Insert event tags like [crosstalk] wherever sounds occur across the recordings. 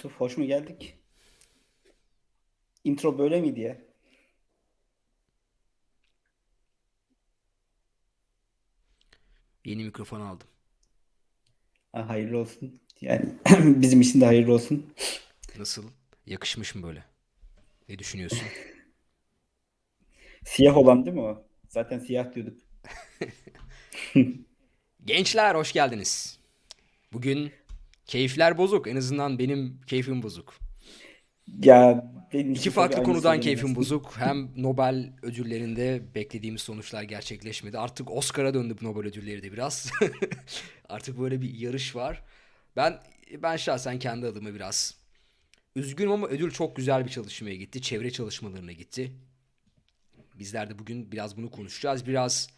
Yusuf hoş mu geldik? Intro böyle miydi ya? Yeni mikrofon aldım. Ha, hayırlı olsun. Yani [clears throat] bizim için de hayırlı olsun. Nasıl? Yakışmış mı böyle? Ne düşünüyorsun? [laughs] Siyah olan değil mi o? Zaten siyah diyorduk. [laughs] Gençler hoş geldiniz. Bugün keyifler bozuk. En azından benim keyfim bozuk. Ya benim İki farklı konudan keyfim bozuk. [laughs] Hem Nobel ödüllerinde beklediğimiz sonuçlar gerçekleşmedi. Artık Oscar'a döndü bu Nobel ödülleri de biraz. [laughs] Artık böyle bir yarış var. Ben ben şahsen kendi adıma biraz üzgünüm ama ödül çok güzel bir çalışmaya gitti. Çevre çalışmalarına gitti. Bizler de bugün biraz bunu konuşacağız. Biraz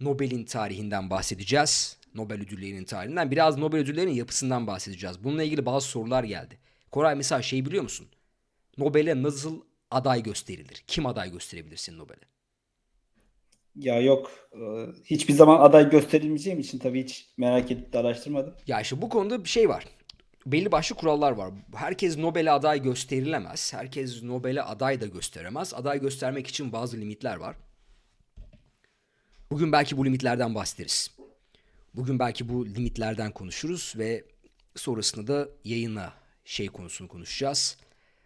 Nobel'in tarihinden bahsedeceğiz. Nobel ödüllerinin tarihinden. Biraz Nobel ödüllerinin yapısından bahsedeceğiz. Bununla ilgili bazı sorular geldi. Koray mesela şey biliyor musun? Nobel'e nasıl aday gösterilir? Kim aday gösterebilirsin Nobel'e? Ya yok. e, Hiçbir zaman aday gösterilmeyeceğim için tabii hiç merak edip de araştırmadım. Ya işte bu konuda bir şey var. Belli başlı kurallar var. Herkes Nobel'e aday gösterilemez. Herkes Nobel'e aday da gösteremez. Aday göstermek için bazı limitler var. Bugün belki bu limitlerden bahsederiz. Bugün belki bu limitlerden konuşuruz ve sonrasında da yayına şey konusunu konuşacağız.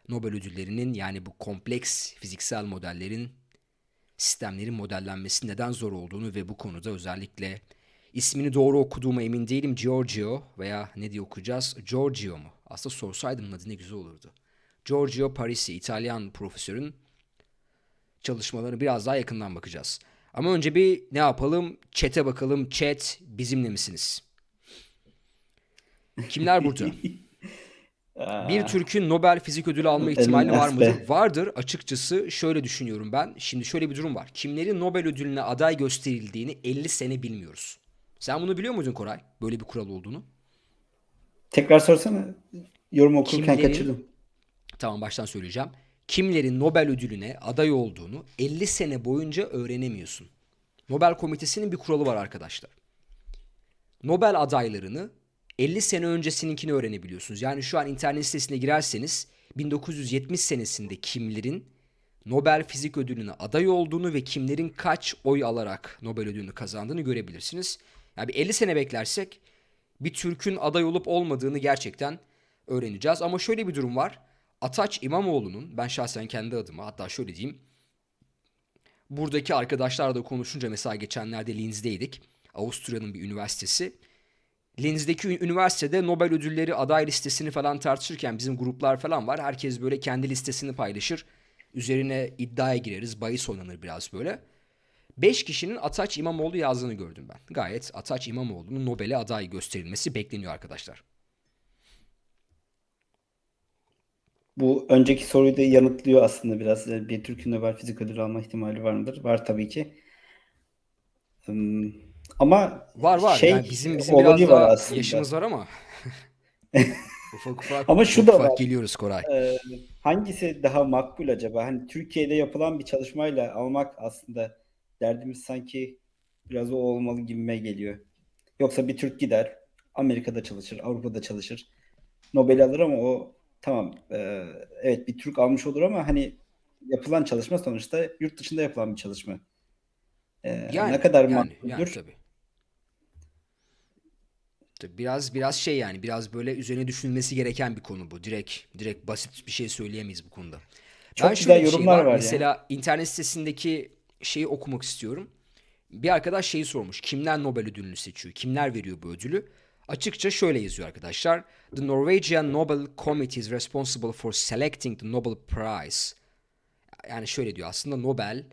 Nobel ödüllerinin yani bu kompleks fiziksel modellerin sistemlerin modellenmesi neden zor olduğunu ve bu konuda özellikle ismini doğru okuduğuma emin değilim. Giorgio veya ne diye okuyacağız? Giorgio mu? Aslında sorsaydım adı ne güzel olurdu. Giorgio Parisi, İtalyan profesörün çalışmalarını biraz daha yakından bakacağız. Ama önce bir ne yapalım? Chat'e bakalım. Chat bizimle misiniz? Kimler burada? [laughs] Bir Türk'ün Nobel Fizik Ödülü alma ihtimali var mıdır? Vardır. Açıkçası şöyle düşünüyorum ben. Şimdi şöyle bir durum var. Kimlerin Nobel ödülüne aday gösterildiğini 50 sene bilmiyoruz. Sen bunu biliyor muydun Koray? Böyle bir kural olduğunu. Tekrar sorsana. Yorum okurken Kimlerin kaçırdım. Tamam baştan söyleyeceğim. Kimlerin Nobel ödülüne aday olduğunu 50 sene boyunca öğrenemiyorsun. Nobel Komitesi'nin bir kuralı var arkadaşlar. Nobel adaylarını 50 sene öncesininkini öğrenebiliyorsunuz. Yani şu an internet sitesine girerseniz 1970 senesinde kimlerin Nobel Fizik Ödülüne aday olduğunu ve kimlerin kaç oy alarak Nobel ödülünü kazandığını görebilirsiniz. Yani bir 50 sene beklersek bir Türk'ün aday olup olmadığını gerçekten öğreneceğiz. Ama şöyle bir durum var. Ataç İmamoğlu'nun ben şahsen kendi adıma hatta şöyle diyeyim. Buradaki arkadaşlarla da konuşunca mesela geçenlerde Linz'deydik. Avusturya'nın bir üniversitesi. Linz'deki üniversitede Nobel ödülleri aday listesini falan tartışırken bizim gruplar falan var. Herkes böyle kendi listesini paylaşır. Üzerine iddiaya gireriz. Bahis oynanır biraz böyle. 5 kişinin Ataç İmamoğlu yazdığını gördüm ben. Gayet Ataç İmamoğlu'nun Nobel'e aday gösterilmesi bekleniyor arkadaşlar. Bu önceki soruyu da yanıtlıyor aslında biraz. Yani Bir Türk'ün Nobel Fizik Ödülü alma ihtimali var mıdır? Var tabii ki. Hmm, Ama Var var. şey Yani bizim bizim biraz daha aslında. yaşımız var ama [laughs] ufak ufak Ama şu ufak da var. geliyoruz Koray. Ee, hangisi daha makbul acaba? Hani Türkiye'de yapılan bir çalışmayla almak aslında derdimiz sanki biraz o olmalı gibime geliyor. Yoksa bir Türk gider, Amerika'da çalışır, Avrupa'da çalışır, Nobel alır ama o tamam, e, evet bir Türk almış olur ama hani yapılan çalışma sonuçta yurt dışında yapılan bir çalışma. Ne Yani kadar yani yani makbuldür? tabii. Tabii biraz biraz şey yani biraz böyle üzerine düşünülmesi gereken bir konu bu. Direkt direkt basit bir şey söyleyemeyiz bu konuda. Ben Çok şöyle güzel şey yorumlar var. var ya. Mesela internet sitesindeki şeyi okumak istiyorum. Bir arkadaş şeyi sormuş. Kimler Nobel ödülünü seçiyor? Kimler veriyor bu ödülü? Açıkça şöyle yazıyor arkadaşlar. The Norwegian Nobel Committee is responsible for selecting the Nobel Prize. Yani şöyle diyor aslında Nobel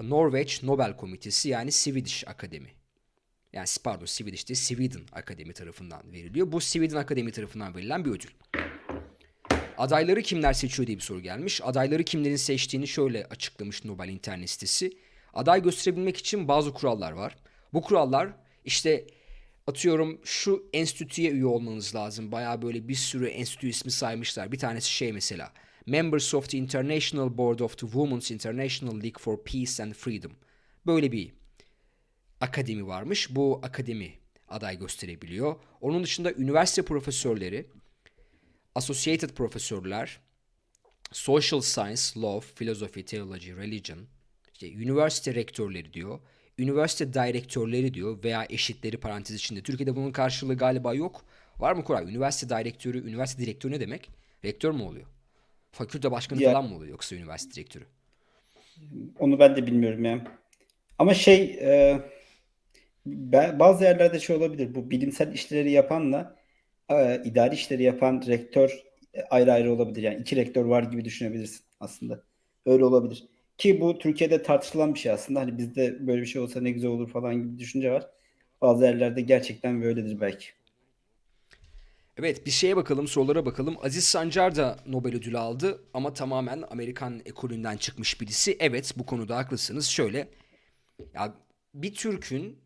Norveç Nobel Komitesi yani Swedish Akademi. Yani pardon Swedish değil Sweden Akademi tarafından veriliyor. Bu Sweden Akademi tarafından verilen bir ödül. Adayları kimler seçiyor diye bir soru gelmiş. Adayları kimlerin seçtiğini şöyle açıklamış Nobel internet sitesi. Aday gösterebilmek için bazı kurallar var. Bu kurallar işte atıyorum şu enstitüye üye olmanız lazım. Bayağı böyle bir sürü enstitü ismi saymışlar. Bir tanesi şey mesela. Members of the International Board of the Women's International League for Peace and Freedom. Böyle bir akademi varmış. Bu akademi aday gösterebiliyor. Onun dışında üniversite profesörleri associated profesörler, social science, law, philosophy, theology, religion, işte üniversite rektörleri diyor, üniversite direktörleri diyor veya eşitleri parantez içinde. Türkiye'de bunun karşılığı galiba yok. Var mı Koray? Üniversite direktörü, üniversite direktörü ne demek? Rektör mü oluyor? Fakülte başkanı Ya- falan mı oluyor yoksa üniversite direktörü? Onu ben de bilmiyorum ya. Ama şey e, bazı yerlerde şey olabilir. Bu bilimsel işleri yapanla e, idari işleri yapan rektör ayrı ayrı olabilir. Yani iki rektör var gibi düşünebilirsin aslında. Öyle olabilir. Ki bu Türkiye'de tartışılan bir şey aslında. Hani bizde böyle bir şey olsa ne güzel olur falan gibi bir düşünce var. Bazı yerlerde gerçekten böyledir belki. Evet bir şeye bakalım sorulara bakalım. Aziz Sancar da Nobel ödülü aldı ama tamamen Amerikan ekolünden çıkmış birisi. Evet bu konuda haklısınız. Şöyle ya bir Türk'ün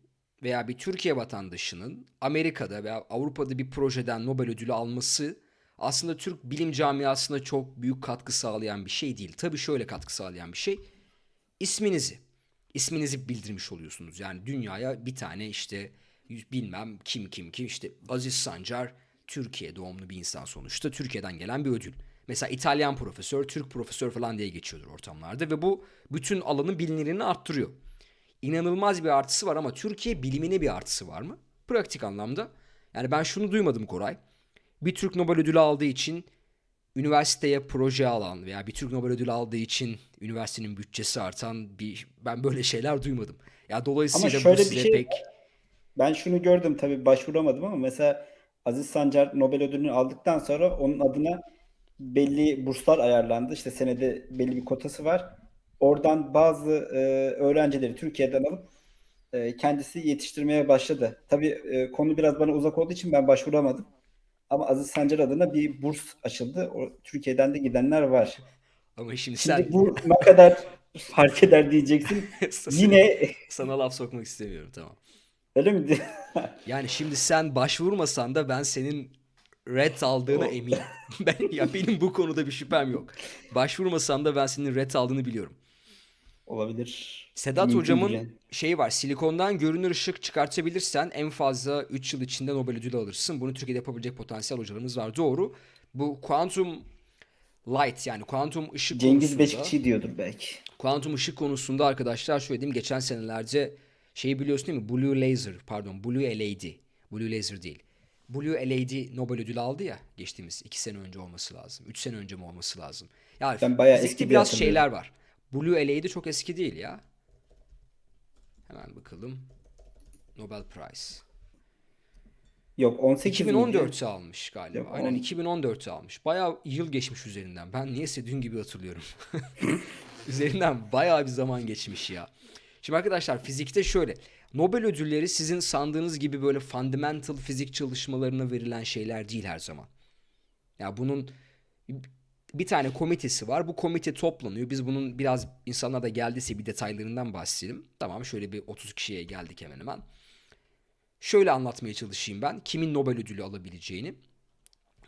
veya bir Türkiye vatandaşının Amerika'da veya Avrupa'da bir projeden Nobel ödülü alması aslında Türk bilim camiasına çok büyük katkı sağlayan bir şey değil. Tabii şöyle katkı sağlayan bir şey. İsminizi, isminizi bildirmiş oluyorsunuz. Yani dünyaya bir tane işte bilmem kim kim kim işte Aziz Sancar Türkiye doğumlu bir insan sonuçta. Türkiye'den gelen bir ödül. Mesela İtalyan profesör, Türk profesör falan diye geçiyordur ortamlarda ve bu bütün alanın bilinirliğini arttırıyor. İnanılmaz bir artısı var ama Türkiye bilimine bir artısı var mı? Pratik anlamda. Yani ben şunu duymadım Koray. Bir Türk Nobel ödülü aldığı için üniversiteye proje alan veya bir Türk Nobel ödülü aldığı için üniversitenin bütçesi artan bir ben böyle şeyler duymadım. Ya dolayısıyla bu şöyle bir size şey pek Ben şunu gördüm tabii başvuramadım ama mesela Aziz Sancar Nobel ödülünü aldıktan sonra onun adına belli burslar ayarlandı. İşte senede belli bir kotası var. Oradan bazı e, öğrencileri Türkiye'den alıp e, kendisi yetiştirmeye başladı. Tabii e, konu biraz bana uzak olduğu için ben başvuramadım. Ama Aziz Sancar adına bir burs açıldı. O, Türkiye'den de gidenler var. ama şimdi Şimdi sen bu ne kadar fark eder diyeceksin. [laughs] Yine sana laf sokmak istemiyorum tamam. öyle mi? [laughs] Yani şimdi sen başvurmasan da ben senin red aldığına O- eminim. [laughs] Ben ya benim bu konuda bir şüphem yok. Başvurmasan da ben senin red aldığını biliyorum. Olabilir. Sedat Mümkündür hocamın yani. şeyi var. Silikondan görünür ışık çıkartabilirsen en fazla 3 yıl içinde Nobel ödülü alırsın. Bunu Türkiye'de yapabilecek potansiyel hocalarımız var. Doğru. Bu quantum light yani kuantum ışık Cengiz Beşikçi diyordur belki. kuantum ışık konusunda arkadaşlar şöyle diyeyim geçen senelerde şeyi biliyorsun değil mi? Blue Laser pardon Blue LAD. Blue Laser değil. Blue LAD Nobel ödülü aldı ya geçtiğimiz 2 sene önce olması lazım. 3 sene önce mi olması lazım? Ya Ben bayağı eski biraz şeyler var. Blue LAD çok eski değil ya. Hemen bakalım. Nobel Prize. Yok 18 miydi? 2014'te almış galiba. Yok, Aynen on- 2014'te almış. Bayağı yıl geçmiş üzerinden. Ben niyeyse dün gibi hatırlıyorum. [laughs] [laughs] üzerinden bayağı bir zaman geçmiş ya. Şimdi arkadaşlar fizikte şöyle. Nobel ödülleri sizin sandığınız gibi böyle fundamental fizik çalışmalarına verilen şeyler değil her zaman. Ya bunun bir tane komitesi var. Bu komite toplanıyor. Biz bunun biraz insanlar da geldiyse bir detaylarından bahsedelim. Tamam şöyle bir 30 kişiye geldik hemen hemen. Şöyle anlatmaya çalışayım ben. Kimin Nobel ödülü alabileceğini.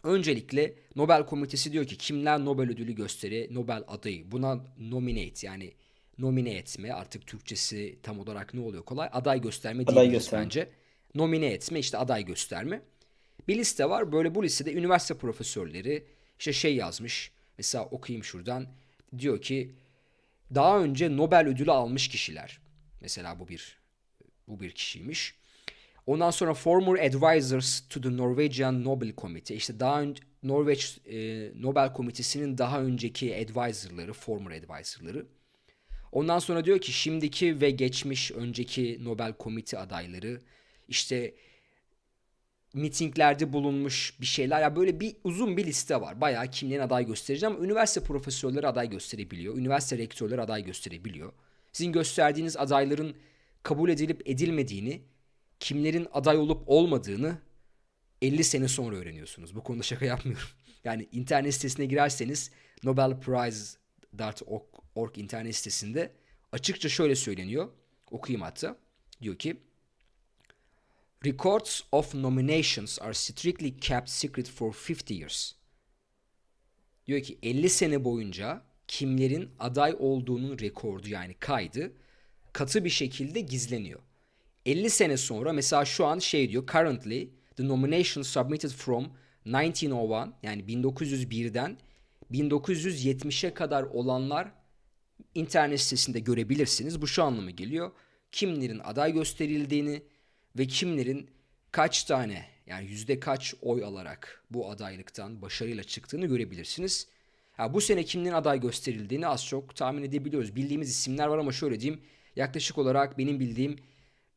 Öncelikle Nobel Komitesi diyor ki kimler Nobel ödülü gösteri, Nobel adayı. Buna nominate yani nomine etme artık Türkçesi tam olarak ne oluyor kolay. Aday gösterme Aday diyebiliriz gösterme. bence. Nomine etme işte aday gösterme. Bir liste var. Böyle bu listede üniversite profesörleri işte şey yazmış. Mesela okuyayım şuradan. Diyor ki daha önce Nobel ödülü almış kişiler. Mesela bu bir bu bir kişiymiş. Ondan sonra former advisors to the Norwegian Nobel Committee. İşte daha önce Norveç e, Nobel Komitesi'nin daha önceki advisorları, former advisorları. Ondan sonra diyor ki şimdiki ve geçmiş önceki Nobel Komite adayları işte mitinglerde bulunmuş bir şeyler. Ya böyle bir uzun bir liste var. Bayağı kimlerin aday göstereceğim ama üniversite profesörleri aday gösterebiliyor. Üniversite rektörleri aday gösterebiliyor. Sizin gösterdiğiniz adayların kabul edilip edilmediğini, kimlerin aday olup olmadığını 50 sene sonra öğreniyorsunuz. Bu konuda şaka yapmıyorum. [laughs] Yani internet sitesine girerseniz nobelprize.org internet sitesinde açıkça şöyle söyleniyor. Okuyayım hatta. Diyor ki Records of nominations are strictly kept secret for 50 years. Diyor ki 50 sene boyunca kimlerin aday olduğunun rekordu yani kaydı katı bir şekilde gizleniyor. 50 sene sonra mesela şu an şey diyor currently the nominations submitted from 1901 yani 1901'den 1970'e kadar olanlar internet sitesinde görebilirsiniz. Bu şu anlama geliyor. Kimlerin aday gösterildiğini ve kimlerin kaç tane yani yüzde kaç oy alarak bu adaylıktan başarıyla çıktığını görebilirsiniz. Ha, bu sene kimlerin aday gösterildiğini az çok tahmin edebiliyoruz. Bildiğimiz isimler var ama şöyle diyeyim. Yaklaşık olarak benim bildiğim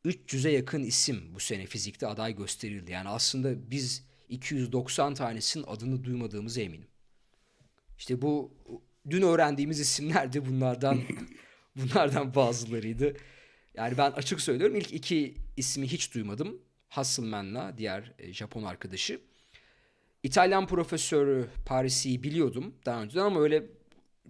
300'e yakın isim bu sene fizikte aday gösterildi. Yani aslında biz 290 tanesinin adını duymadığımıza eminim. İşte bu dün öğrendiğimiz isimler de bunlardan [laughs] bunlardan bazılarıydı. Yani ben açık söylüyorum ilk iki ismi hiç duymadım. Hasselmann'la diğer e, Japon arkadaşı. İtalyan profesörü Paris'i biliyordum daha önceden ama öyle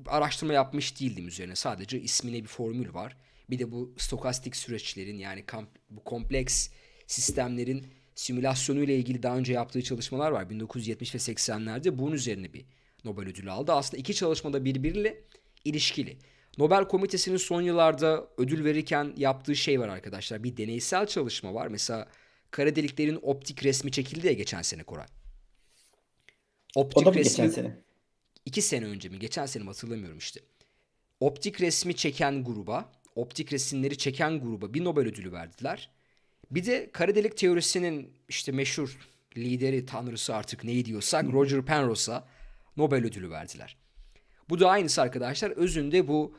araştırma yapmış değildim üzerine. Sadece ismine bir formül var. Bir de bu stokastik süreçlerin yani bu kompleks sistemlerin simülasyonu ile ilgili daha önce yaptığı çalışmalar var. 1970 ve 80'lerde bunun üzerine bir Nobel ödülü aldı. Aslında iki çalışmada birbiriyle ilişkili. Nobel Komitesi'nin son yıllarda ödül verirken yaptığı şey var arkadaşlar. Bir deneysel çalışma var. Mesela kara deliklerin optik resmi çekildi ya geçen sene Koray. Optik o da mı resmi, geçen sene? İki sene önce mi? Geçen sene mi hatırlamıyorum işte. Optik resmi çeken gruba, optik resimleri çeken gruba bir Nobel ödülü verdiler. Bir de kara delik teorisinin işte meşhur lideri, tanrısı artık neyi diyorsak Roger Penrose'a Nobel ödülü verdiler. Bu da aynısı arkadaşlar. Özünde bu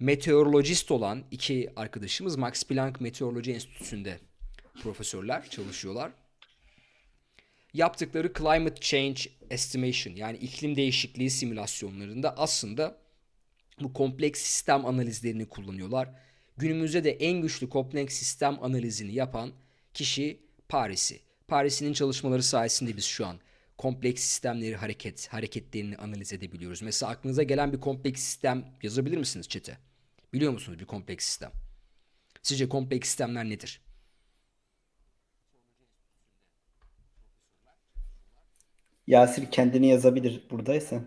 meteorolojist olan iki arkadaşımız Max Planck Meteoroloji Enstitüsü'nde profesörler çalışıyorlar. Yaptıkları climate change estimation yani iklim değişikliği simülasyonlarında aslında bu kompleks sistem analizlerini kullanıyorlar. Günümüzde de en güçlü kompleks sistem analizini yapan kişi Paris'i. Paris'in çalışmaları sayesinde biz şu an kompleks sistemleri hareket hareketlerini analiz edebiliyoruz. Mesela aklınıza gelen bir kompleks sistem yazabilir misiniz çete? Biliyor musunuz bir kompleks sistem? Sizce kompleks sistemler nedir? Yasir kendini yazabilir buradaysa.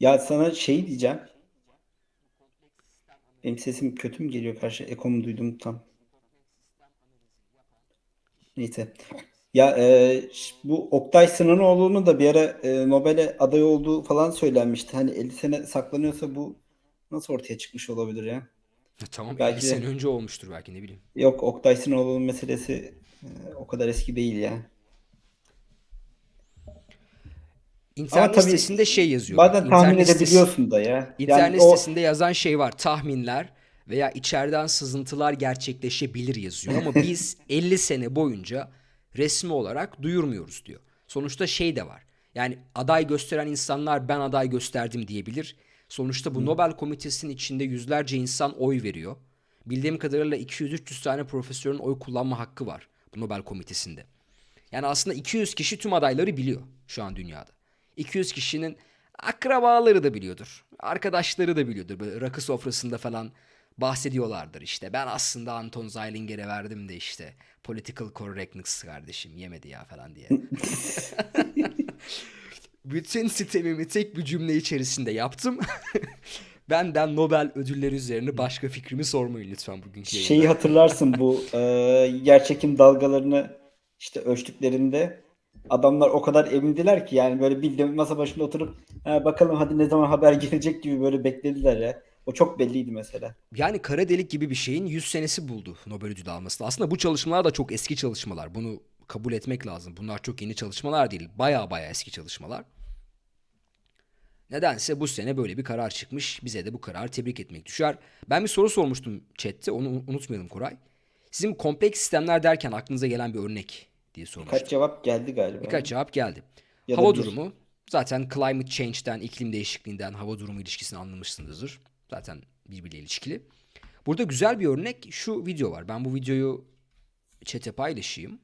Ya sana şey diyeceğim. Benim sesim kötü mü geliyor karşı? Ekomu duydum tam. Neyse. Ya e, bu Oktay Sınanoğlu'nun da bir ara e, Nobel'e aday olduğu falan söylenmişti. Hani 50 sene saklanıyorsa bu nasıl ortaya çıkmış olabilir ya? Ya tamam belki 50 sene önce olmuştur belki ne bileyim. Yok Oktay Sınanoğlu'nun meselesi e, o kadar eski değil ya. İnternet Ama tabii sitesinde şey yazıyor. Bazen tahmin İnternet edebiliyorsun da ya. İnternet yani sitesinde o... yazan şey var. Tahminler veya içeriden sızıntılar gerçekleşebilir yazıyor. Ama [laughs] biz 50 sene boyunca resmi olarak duyurmuyoruz diyor. Sonuçta şey de var. Yani aday gösteren insanlar ben aday gösterdim diyebilir. Sonuçta bu. Nobel Komitesi'nin içinde yüzlerce insan oy veriyor. Bildiğim kadarıyla 200-300 tane profesörün oy kullanma hakkı var bu Nobel Komitesi'nde. Yani aslında 200 kişi tüm adayları biliyor şu an dünyada. 200 kişinin akrabaları da biliyordur. Arkadaşları da biliyordur. Böyle rakı sofrasında falan bahsediyorlardır işte. Ben aslında Anton Zeilinger'e verdim de işte political correctness kardeşim yemedi ya falan diye. [laughs] Bütün sitemimi tek bir cümle içerisinde yaptım. [laughs] Benden Nobel ödülleri üzerine başka fikrimi sormayın lütfen bugünkü yayında. Şeyi hatırlarsın bu e, yerçekim dalgalarını işte ölçtüklerinde adamlar o kadar emindiler ki yani böyle bildiğim masa başında oturup bakalım hadi ne zaman haber gelecek gibi böyle beklediler ya. O çok belliydi mesela. Yani kara delik gibi bir şeyin 100 senesi buldu Nobel ödülü alması. Aslında bu çalışmalar da çok eski çalışmalar. Bunu kabul etmek lazım. Bunlar çok yeni çalışmalar değil. Baya baya eski çalışmalar. Nedense bu sene böyle bir karar çıkmış. Bize de bu kararı tebrik etmek düşer. Ben bir soru sormuştum chatte. Onu unutmayalım Koray. Sizin kompleks sistemler derken aklınıza gelen bir örnek diye sormuştum. Birkaç cevap geldi galiba. Birkaç cevap geldi. Ya hava durumu. Zaten climate change'den, iklim değişikliğinden hava durumu ilişkisini anlamışsınızdır. Zaten birbiriyle ilişkili. Burada güzel bir örnek şu video var. Ben bu videoyu chat'e paylaşayım.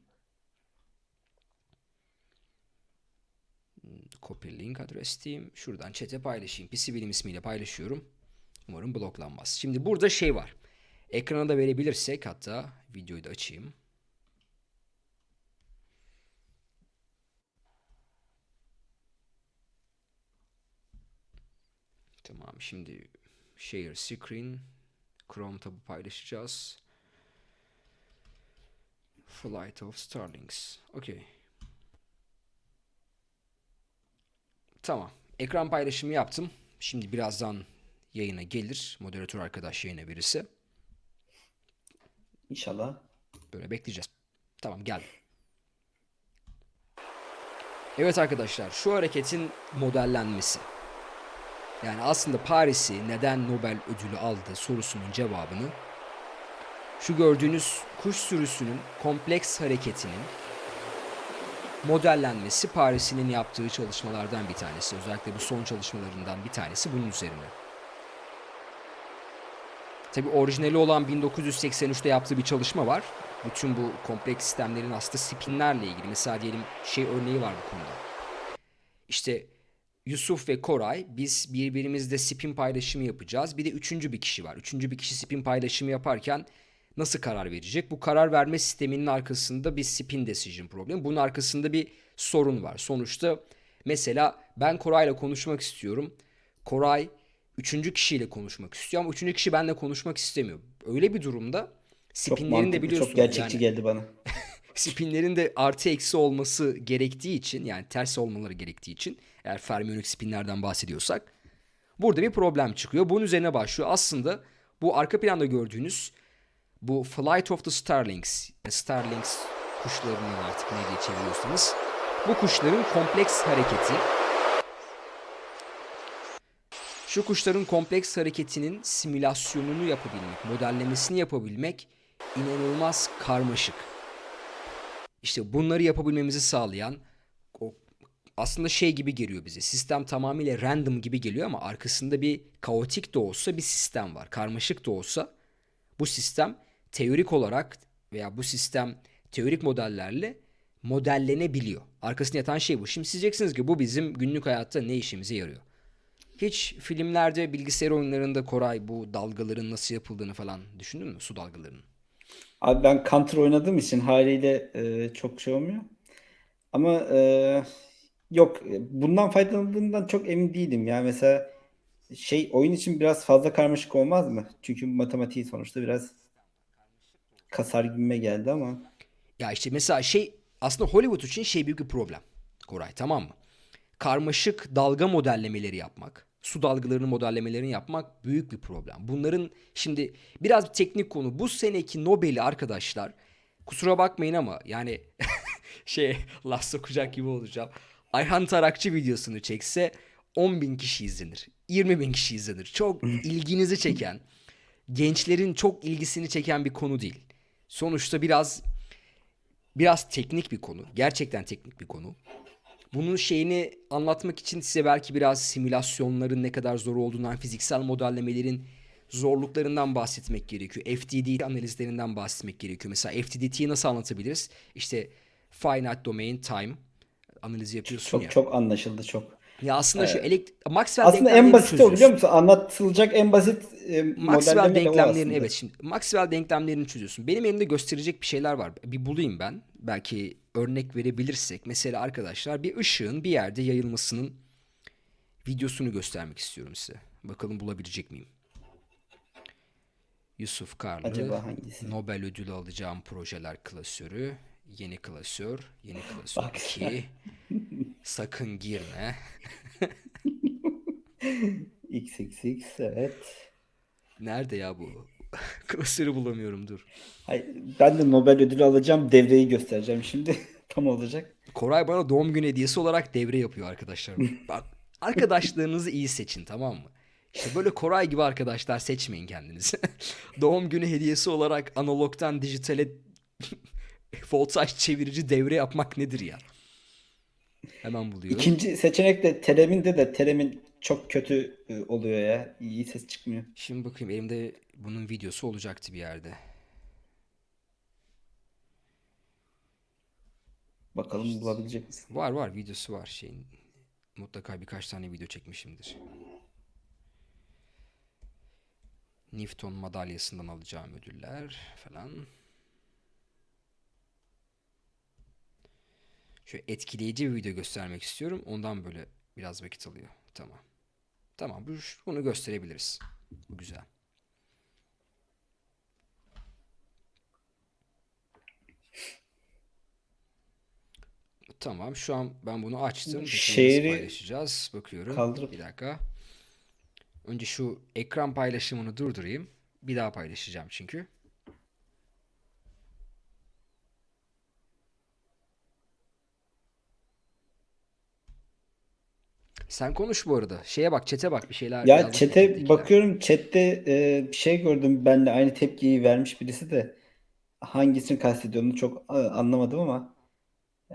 Copy link adres diyeyim. Şuradan chat'e paylaşayım. PC Bilim ismiyle paylaşıyorum. Umarım bloklanmaz. Şimdi burada şey var. Ekrana da verebilirsek hatta videoyu da açayım. Tamam şimdi share screen Chrome tabı paylaşacağız. Flight of Starlings. Okey. Tamam. Ekran paylaşımı yaptım. Şimdi birazdan yayına gelir. Moderatör arkadaş yayına verirse. İnşallah. Böyle bekleyeceğiz. Tamam geldi. Evet arkadaşlar şu hareketin modellenmesi. Yani aslında Paris'i neden Nobel ödülü aldı sorusunun cevabını şu gördüğünüz kuş sürüsünün kompleks hareketinin modellenmesi Paris'in yaptığı çalışmalardan bir tanesi. Özellikle bu son çalışmalarından bir tanesi bunun üzerine. Tabi orijinali olan 1983'te yaptığı bir çalışma var. Bütün bu kompleks sistemlerin aslında spinlerle ilgili. Mesela diyelim şey örneği var bu konuda. İşte Yusuf ve Koray biz birbirimizle spin paylaşımı yapacağız. Bir de üçüncü bir kişi var. Üçüncü bir kişi spin paylaşımı yaparken nasıl karar verecek? Bu karar verme sisteminin arkasında bir spin decision problemi. Bunun arkasında bir sorun var. Sonuçta mesela ben Koray'la konuşmak istiyorum. Koray üçüncü kişiyle konuşmak istiyor ama üçüncü kişi benimle konuşmak istemiyor. Öyle bir durumda spinlerin de biliyorsunuz çok gerçekçi yani geldi bana. [laughs] spinlerin de artı eksi olması gerektiği için yani ters olmaları gerektiği için eğer fermiyonik spinlerden bahsediyorsak burada bir problem çıkıyor. Bunun üzerine başlıyor. Aslında bu arka planda gördüğünüz bu Flight of the Starlings, Starlings kuşlarının artık ne diye çeviriyorsanız bu kuşların kompleks hareketi şu kuşların kompleks hareketinin simülasyonunu yapabilmek, modellemesini yapabilmek inanılmaz karmaşık. İşte bunları yapabilmemizi sağlayan o aslında şey gibi geliyor bize. Sistem tamamıyla random gibi geliyor ama arkasında bir kaotik de olsa bir sistem var. Karmaşık da olsa bu sistem teorik olarak veya bu sistem teorik modellerle modellenebiliyor. Arkasında yatan şey bu. Şimdi siz diyeceksiniz ki bu bizim günlük hayatta ne işimize yarıyor? Hiç filmlerde, bilgisayar oyunlarında Koray bu dalgaların nasıl yapıldığını falan düşündün mü? Su dalgalarının. Abi ben Counter oynadığım için haliyle e, çok şey olmuyor. Ama e, yok bundan faydalandığımdan çok emin değilim. Yani mesela şey oyun için biraz fazla karmaşık olmaz mı? Çünkü matematiği sonuçta biraz kasar gibime geldi ama. Ya işte mesela şey aslında Hollywood için şey büyük bir problem. Koray tamam mı? Karmaşık dalga modellemeleri yapmak, su dalgalarının modellemelerini yapmak büyük bir problem. Bunların şimdi biraz bir teknik konu. Bu seneki Nobel'i arkadaşlar kusura bakmayın ama yani [laughs] şey laf sokacak gibi olacağım. Ayhan Tarakçı videosunu çekse 10 bin kişi izlenir. 20 bin kişi izlenir. Çok [laughs] ilginizi çeken, gençlerin çok ilgisini çeken bir konu değil. Sonuçta biraz biraz teknik bir konu. Gerçekten teknik bir konu. Bunun şeyini anlatmak için size belki biraz simülasyonların ne kadar zor olduğundan, fiziksel modellemelerin zorluklarından bahsetmek gerekiyor. FDD analizlerinden bahsetmek gerekiyor. Mesela FDDT'yi nasıl anlatabiliriz? İşte finite domain time analizi yapıyorsun Çok ya. çok anlaşıldı çok. Ya aslında şu elekt Maxwell Aslında en denklemlerini basit o biliyor çözüyorsun. musun? Anlatılacak en basit e, Maxwell denklemlerini evet şimdi Maxwell denklemlerini çözüyorsun. Benim elimde gösterecek bir şeyler var. Bir bulayım ben. Belki örnek verebilirsek. Mesela arkadaşlar bir ışığın bir yerde yayılmasının videosunu göstermek istiyorum size. Bakalım bulabilecek miyim? Yusuf Karlı, Acaba hangisi? Nobel ödülü alacağım projeler klasörü, yeni klasör, yeni klasör Bak 2, [laughs] sakın girme. [laughs] XXX evet. Nerede ya bu? [laughs] Klasörü bulamıyorum dur. Hayır, ben de Nobel ödülü alacağım. Devreyi göstereceğim şimdi. [laughs] Tam olacak. Koray bana doğum günü hediyesi olarak devre yapıyor arkadaşlar. Bak arkadaşlarınızı iyi seçin tamam mı? İşte böyle Koray gibi arkadaşlar seçmeyin kendinizi. doğum günü hediyesi olarak analogtan dijitale voltaj çevirici devre yapmak nedir ya? Hemen buluyorum. İkinci seçenek de Telem'inde de Telem'in çok kötü e, oluyor ya. İyi ses çıkmıyor. Şimdi bakayım elimde bunun videosu olacaktı bir yerde. Bakalım bulabilecek misin? Var var videosu var şeyin. Mutlaka birkaç tane video çekmişimdir. Newton madalyasından alacağım ödüller falan. Şöyle etkileyici bir video göstermek istiyorum. Ondan böyle biraz vakit alıyor. Tamam. Tamam bu- bunu gösterebiliriz. Bu güzel. Tamam. Şu an ben bunu açtım. Şehri paylaşacağız? Bakıyorum. kaldırıp Bir dakika. Önce şu ekran paylaşımını durdurayım. Bir daha paylaşacağım çünkü. Sen konuş bu arada. Şeye bak, çete bak. Bir şeyler ya chat'tekiler. bakıyorum chatte e, bir şey gördüm benle aynı tepkiyi vermiş birisi de hangisini kastediyor onu çok e, anlamadım ama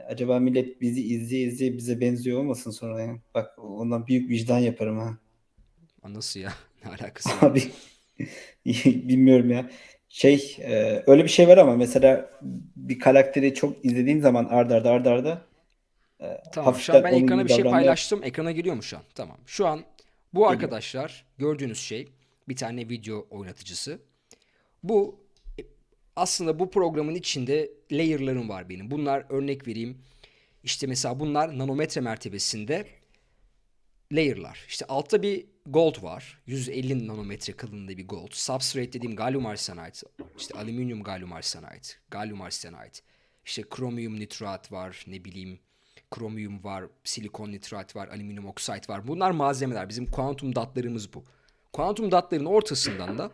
acaba millet bizi izleye izleye bize benziyor olmasın sonra ya. Bak ondan büyük vicdan yaparım ha. Aa, Nasıl ya? [laughs] Ne alakası var? Abi [laughs] bilmiyorum ya. Şey e, öyle bir şey var ama mesela bir karakteri çok izlediğin zaman arda arda arda arda e, Tamam şu an ben ekrana bir şey paylaştım. Ekrana geliyor mu şu an? Tamam. Şu an bu geliyor. arkadaşlar gördüğünüz şey bir tane video oynatıcısı. Bu e, aslında bu programın içinde layer'larım var benim. Bunlar örnek vereyim. İşte mesela bunlar nanometre mertebesinde layer'lar. İşte altta bir gold var. 150 nanometre kalınlığında bir gold. Substrate dediğim galyum arsenide, işte alüminyum galyum arsenide, galyum arsenide. İşte kromiyum nitrat var, ne bileyim kromiyum var, silikon nitrat var, alüminyum oksit var. Bunlar malzemeler. Bizim kuantum datlarımız bu. Kuantum datların ortasından da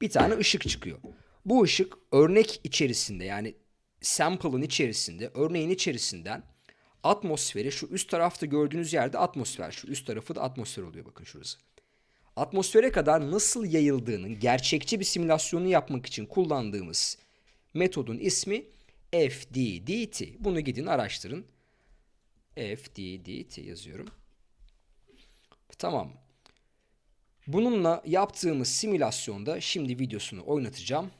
bir tane ışık çıkıyor. Bu ışık örnek içerisinde yani sample'ın içerisinde, örneğin içerisinden atmosfere şu üst tarafta gördüğünüz yerde atmosfer. Şu üst tarafı da atmosfer oluyor bakın şurası. Atmosfere kadar nasıl yayıldığının gerçekçi bir simülasyonu yapmak için kullandığımız metodun ismi FDDT. Bunu gidin araştırın. FDDT yazıyorum. Tamam. Bununla yaptığımız simülasyonda şimdi videosunu oynatacağım.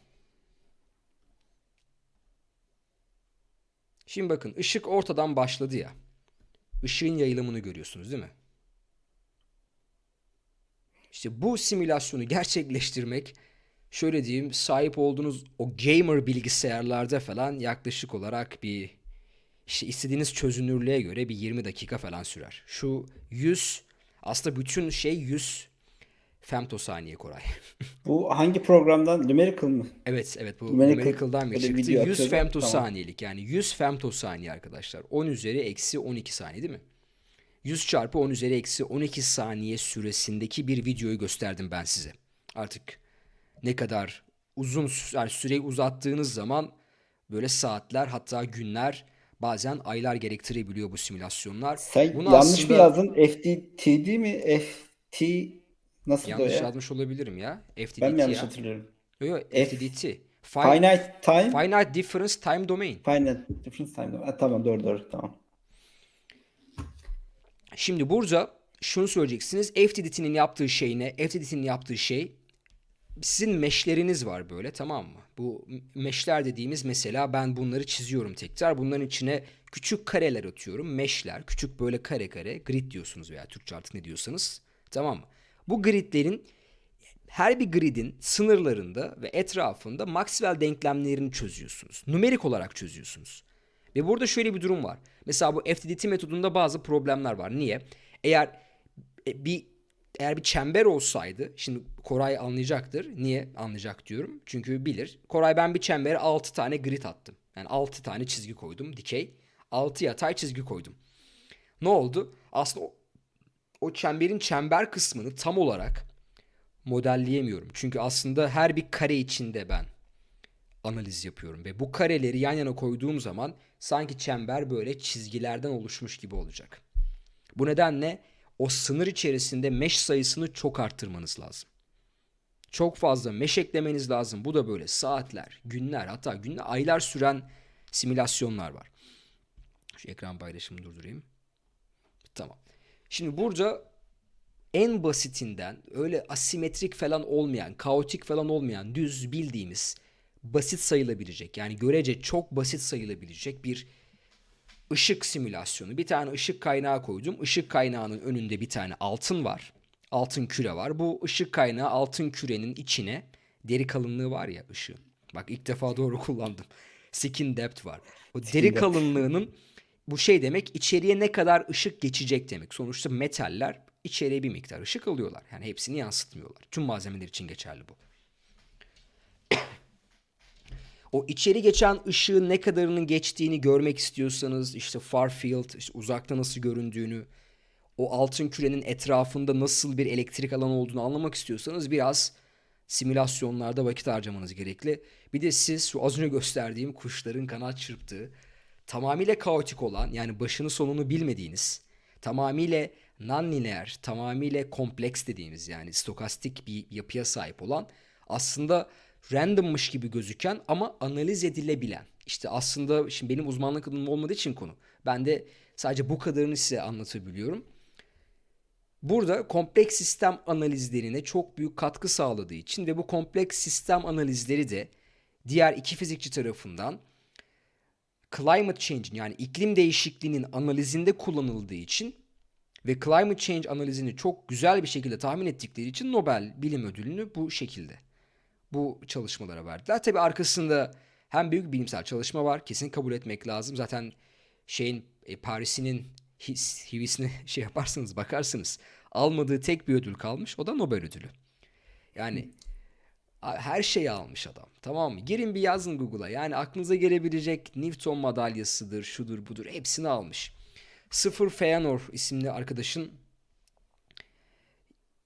Şimdi bakın ışık ortadan başladı ya. Işığın yayılımını görüyorsunuz değil mi? İşte bu simülasyonu gerçekleştirmek şöyle diyeyim sahip olduğunuz o gamer bilgisayarlarda falan yaklaşık olarak bir işte istediğiniz çözünürlüğe göre bir 20 dakika falan sürer. Şu 100 aslında bütün şey 100 femtosaniye Koray. [laughs] Bu hangi programdan? Numerical mı? Evet evet bu Numerical numerical'dan bir çıktı. video 100 atıyordu. Tamam. femtosaniyelik yani 100 femtosaniye arkadaşlar. 10 üzeri eksi 12 saniye değil mi? 100 çarpı 10 üzeri eksi 12 saniye süresindeki bir videoyu gösterdim ben size. Artık ne kadar uzun yani süreyi uzattığınız zaman böyle saatler hatta günler bazen aylar gerektirebiliyor bu simülasyonlar. Sen Bunu yanlış mı aslında yazdın? FDTD mi? FT nasıl yanlış ya? yazmış olabilirim ya. Ben mi FTDT yanlış ya. hatırlıyorum? Yok yok F FTDT. Fin- Finite Time Finite Difference Time Domain. Finite Difference Time. Ha, tamam doğru doğru tamam. Şimdi burada şunu söyleyeceksiniz. FTDT'nin yaptığı şey ne? FTDT'nin yaptığı şey sizin meşleriniz var böyle tamam mı? Bu meşler dediğimiz mesela ben bunları çiziyorum tekrar. Bunların içine küçük kareler atıyorum. Meşler, küçük böyle kare kare grid diyorsunuz veya Türkçe artık ne diyorsanız. Tamam mı? Bu gridlerin her bir gridin sınırlarında ve etrafında Maxwell denklemlerini çözüyorsunuz. Numerik olarak çözüyorsunuz. Ve burada şöyle bir durum var. Mesela bu FTDT metodunda bazı problemler var. Niye? Eğer e, bir eğer bir çember olsaydı, şimdi Koray anlayacaktır. Niye anlayacak diyorum? Çünkü bilir. Koray ben bir çembere 6 tane grid attım. Yani 6 tane çizgi koydum, dikey. 6 yatay çizgi koydum. Ne oldu? Aslında o, o çemberin çember kısmını tam olarak modelleyemiyorum. Çünkü aslında her bir kare içinde ben analiz yapıyorum ve bu kareleri yan yana koyduğum zaman sanki çember böyle çizgilerden oluşmuş gibi olacak. Bu nedenle o sınır içerisinde mesh sayısını çok arttırmanız lazım. Çok fazla mesh eklemeniz lazım. Bu da böyle saatler, günler hatta günler, aylar süren simülasyonlar var. Şu ekran paylaşımını durdurayım. Tamam. Şimdi burada en basitinden öyle asimetrik falan olmayan, kaotik falan olmayan, düz bildiğimiz basit sayılabilecek yani görece çok basit sayılabilecek bir ışık simülasyonu. Bir tane ışık kaynağı koydum. Işık kaynağının önünde bir tane altın var. Altın küre var. Bu ışık kaynağı altın kürenin içine deri kalınlığı var ya ışığın. Bak ilk defa doğru [laughs] kullandım. Skin depth var. O deri depth. kalınlığının bu şey demek içeriye ne kadar ışık geçecek demek. Sonuçta metaller içeriye bir miktar ışık alıyorlar. Yani hepsini yansıtmıyorlar. Tüm malzemeler için geçerli bu. O içeri geçen ışığın ne kadarının geçtiğini görmek istiyorsanız işte far field, işte uzakta nasıl göründüğünü, o altın kürenin etrafında nasıl bir elektrik alanı olduğunu anlamak istiyorsanız biraz simülasyonlarda vakit harcamanız gerekli. Bir de siz şu az önce gösterdiğim kuşların kanat çırptığı, tamamıyla kaotik olan yani başını sonunu bilmediğiniz, tamamıyla non-lineer, tamamıyla kompleks dediğimiz yani stokastik bir yapıya sahip olan aslında randommış gibi gözüken ama analiz edilebilen. İşte aslında şimdi benim uzmanlık alanım olmadığı için konu. Ben de sadece bu kadarını size anlatabiliyorum. Burada kompleks sistem analizlerine çok büyük katkı sağladığı için ve bu kompleks sistem analizleri de diğer iki fizikçi tarafından climate change yani iklim değişikliğinin analizinde kullanıldığı için ve climate change analizini çok güzel bir şekilde tahmin ettikleri için Nobel Bilim Ödülünü bu şekilde bu çalışmalara verdiler. Tabi arkasında hem büyük bilimsel çalışma var. Kesin kabul etmek lazım. Zaten şeyin e, Paris'inin his, hivisine [laughs] şey yaparsınız bakarsınız. Almadığı tek bir ödül kalmış. O da Nobel ödülü. Yani her şeyi almış adam. Tamam mı? Girin bir yazın Google'a. Yani aklınıza gelebilecek Newton madalyasıdır, şudur budur hepsini almış. Sıfır Feanor isimli arkadaşın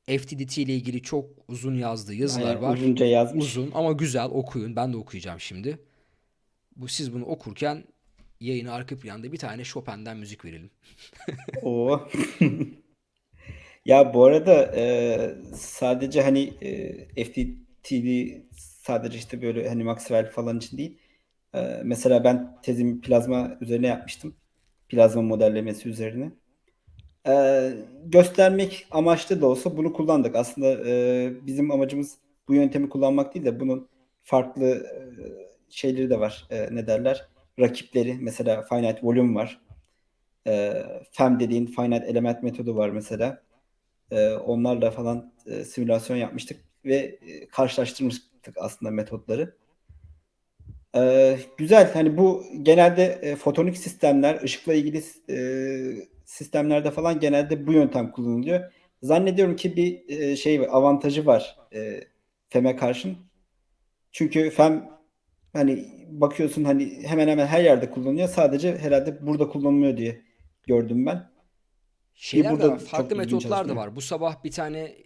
FTDT ile ilgili çok uzun yazdığı yazılar Aynen, var. uzunca yazmış. Uzun ama güzel okuyun. Ben de okuyacağım şimdi. Bu siz bunu okurken yayına arka planda bir tane Chopin'den müzik verelim. Oo. [laughs] Ya bu arada e, sadece hani e, FTT'li sadece işte böyle hani Maxwell falan için değil. E, mesela ben tezimi plazma üzerine yapmıştım. Plazma modellemesi üzerine. E, göstermek amaçlı da olsa bunu kullandık. Aslında e, bizim amacımız bu yöntemi kullanmak değil de bunun farklı e, şeyleri de var. E, ne derler? Rakipleri. Mesela finite volume var. E, FEM dediğin finite element metodu var mesela. E, onlarla falan e, simülasyon yapmıştık ve e, karşılaştırmıştık aslında metotları. E, güzel. Hani bu genelde e, fotonik sistemler, ışıkla ilgili e, sistemlerde falan genelde bu yöntem kullanılıyor. Zannediyorum ki bir e, şey avantajı var e, FEM'e karşın. Çünkü FEM hani bakıyorsun hani hemen hemen her yerde kullanılıyor. Sadece herhalde burada kullanılmıyor diye gördüm ben. Şeyler burada var, farklı metotlar da var. Bu sabah bir tane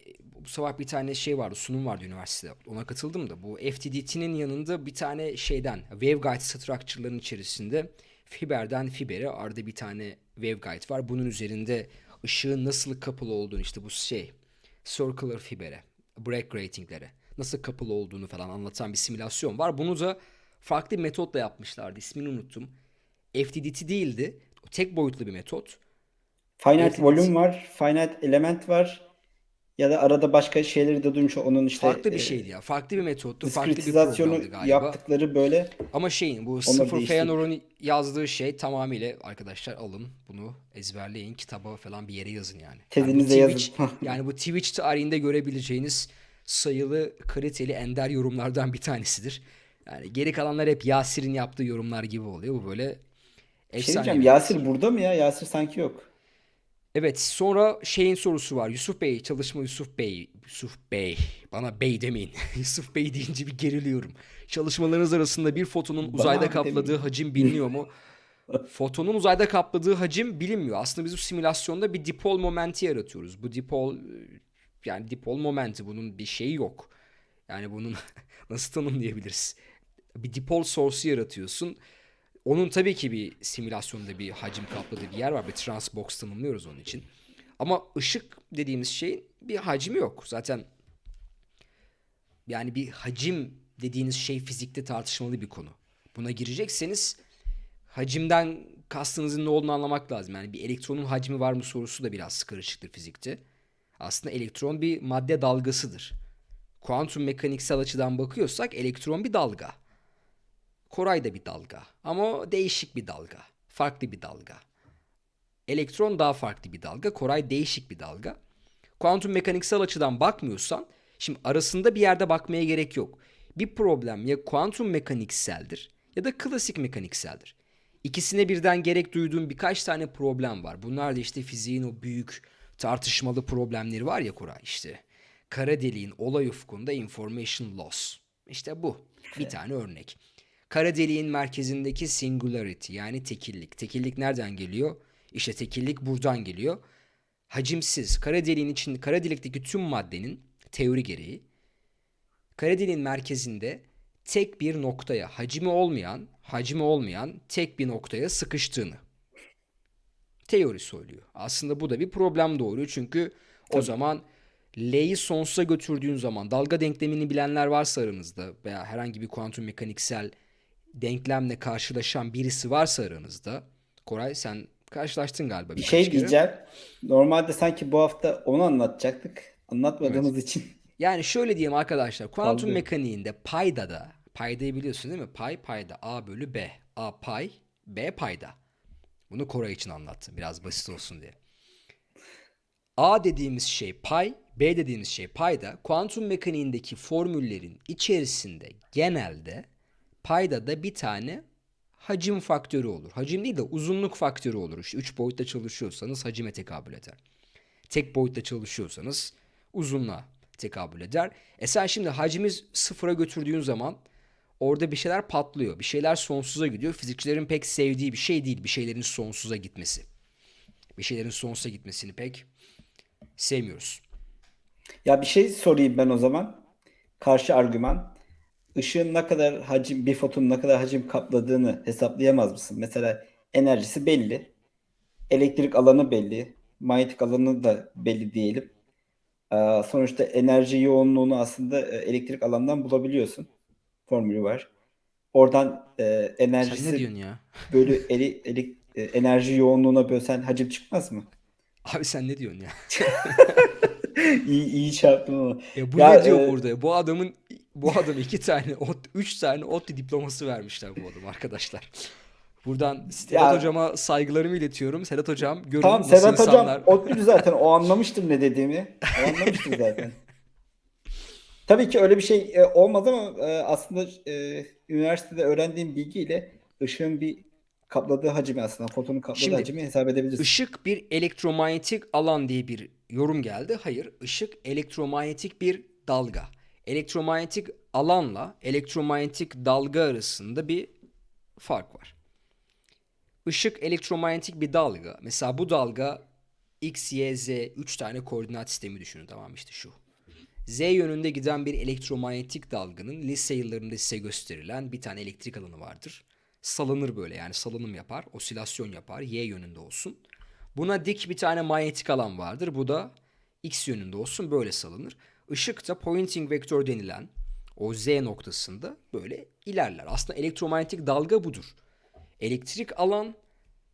bu sabah bir tane şey vardı, sunum vardı üniversitede. Ona katıldım da bu FTDT'nin yanında bir tane şeyden waveguide structure'ların içerisinde fiberden fibere arada bir tane waveguide var. Bunun üzerinde ışığın nasıl kapılı olduğunu işte bu şey circular fibere, break ratinglere nasıl kapılı olduğunu falan anlatan bir simülasyon var. Bunu da farklı bir metotla yapmışlardı. İsmini unuttum. FTDT değildi. Tek boyutlu bir metot. Finite FTDT volume var, finite element var. Ya da arada başka şeyleri de duymuş. Onun işte farklı bir e, şeydi ya. Farklı bir metottu. Farklı bir diskretizasyonu programdı galiba. yaptıkları böyle Ama şeyin bu sıfır değiştirdik. Feanor'un yazdığı şey tamamıyla arkadaşlar alın bunu ezberleyin kitaba falan bir yere yazın yani. Yani bu Tezinize Twitch yazın. [laughs] yani bu Twitch tarihinde görebileceğiniz sayılı kaliteli ender yorumlardan bir tanesidir. Yani geri kalanlar hep Yasir'in yaptığı yorumlar gibi oluyor. Bu böyle şey efsane diyeceğim. bir Yasir burada mı ya? Yasir sanki yok. Evet sonra şeyin sorusu var. Yusuf Bey çalışma Yusuf Bey. Yusuf Bey. Bana bey demeyin. [laughs] Yusuf Bey deyince bir geriliyorum. Çalışmalarınız arasında bir fotonun uzayda Bana kapladığı demeyin. hacim biliniyor mu? [laughs] Fotonun uzayda kapladığı hacim bilinmiyor. Aslında biz bu simülasyonda bir dipol momenti yaratıyoruz. Bu dipol yani dipol momenti bunun bir şeyi yok. Yani bunun [laughs] nasıl tanımlayabiliriz? Bir dipol source'u yaratıyorsun. Onun tabii ki bir simülasyonda bir hacim kapladığı bir yer var. Bir transbox tanımlıyoruz onun için. Ama ışık dediğimiz şeyin bir hacmi yok. Zaten yani bir hacim dediğiniz şey fizikte tartışmalı bir konu. Buna girecekseniz hacimden kastınızın ne olduğunu anlamak lazım. Yani bir elektronun hacmi var mı sorusu da biraz karışıktır fizikte. Aslında elektron bir madde dalgasıdır. Kuantum mekaniksel açıdan bakıyorsak elektron bir dalga. Koray da bir dalga. Ama değişik bir dalga. Farklı bir dalga. Elektron daha farklı bir dalga. Koray değişik bir dalga. Kuantum mekaniksel açıdan bakmıyorsan şimdi arasında bir yerde bakmaya gerek yok. Bir problem ya kuantum mekanikseldir ya da klasik mekanikseldir. İkisine birden gerek duyduğum birkaç tane problem var. Bunlar da işte fiziğin o büyük tartışmalı problemleri var ya Koray işte. Kara deliğin olay ufkunda information loss. İşte bu. Bir tane örnek. Kara deliğin merkezindeki singularity yani tekillik. Tekillik nereden geliyor? İşte tekillik buradan geliyor. Hacimsiz. Kara deliğin için kara delikteki tüm maddenin teori gereği kara deliğin merkezinde tek bir noktaya hacmi olmayan, hacmi olmayan tek bir noktaya sıkıştığını teori söylüyor. Aslında bu da bir problem doğuruyor çünkü o Tabii. zaman L'yi sonsuza götürdüğün zaman dalga denklemini bilenler varsa aranızda veya herhangi bir kuantum mekaniksel denklemle karşılaşan birisi varsa aranızda Koray sen karşılaştın galiba Bir şey kere. diyeceğim. Normalde sanki bu hafta onu anlatacaktık. Anlatmadığımız için. [laughs] Yani şöyle diyeyim arkadaşlar. Kuantum Kaldı. mekaniğinde payda da paydayı biliyorsun değil mi? Pay payda A bölü B. A pay B payda. Bunu Koray için anlattım. Biraz basit olsun diye. A dediğimiz şey pay, B dediğimiz şey payda. Kuantum mekaniğindeki formüllerin içerisinde genelde payda da bir tane hacim faktörü olur. Hacim değil de uzunluk faktörü olur. İşte 3 boyutta çalışıyorsanız hacime tekabül eder. Tek boyutta çalışıyorsanız uzunluğa tekabül eder. E sen şimdi hacmi sıfıra götürdüğün zaman orada bir şeyler patlıyor. Bir şeyler sonsuza gidiyor. Fizikçilerin pek sevdiği bir şey değil bir şeylerin sonsuza gitmesi. Bir şeylerin sonsuza gitmesini pek sevmiyoruz. Ya bir şey sorayım ben o zaman. Karşı argüman. Işığın ne kadar hacim, bir fotonun ne kadar hacim kapladığını hesaplayamaz mısın? Mesela enerjisi belli. Elektrik alanı belli. Manyetik alanı da belli diyelim. Aa, sonuçta enerji yoğunluğunu aslında e, elektrik alandan bulabiliyorsun. Formülü var. Oradan e, Sen ne enerjisi diyorsun ya? [laughs] bölü eli- ele- e, enerji yoğunluğuna bölsen hacim çıkmaz mı? Abi sen ne diyorsun ya? [laughs] İyi, iyi çarptım ama. Ya bu Ya, ne diyor e, burada? Bu adamın bu adam iki tane, ot, üç tane ODTÜ diploması vermişler bu adam arkadaşlar. Buradan Sedat Ya- hocama saygılarımı iletiyorum. Sedat hocam görün Tamam nasıl Sedat insanlar... hocam ODTÜ'lü zaten o anlamıştır ne dediğimi. O anlamıştır zaten. Tabii ki öyle bir şey e, olmaz ama e, aslında e, üniversitede öğrendiğim bilgiyle ışığın bir kapladığı hacmi aslında fotonun kapladığı Şimdi, hacmi hesap edebiliriz. Işık bir elektromanyetik alan diye bir yorum geldi. Hayır, ışık elektromanyetik bir dalga. Elektromanyetik alanla elektromanyetik dalga arasında bir fark var. Işık elektromanyetik bir dalga. Mesela bu dalga X, Y, Z 3 tane koordinat sistemi düşünün tamam işte şu. Z yönünde giden bir elektromanyetik dalganın lise yıllarında size gösterilen bir tane elektrik alanı vardır. Salınır böyle yani salınım yapar, osilasyon yapar, Y yönünde olsun. Buna dik bir tane manyetik alan vardır. Bu da X yönünde olsun böyle salınır. Işık da pointing vektör denilen o Z noktasında böyle ilerler. Aslında elektromanyetik dalga budur. Elektrik alan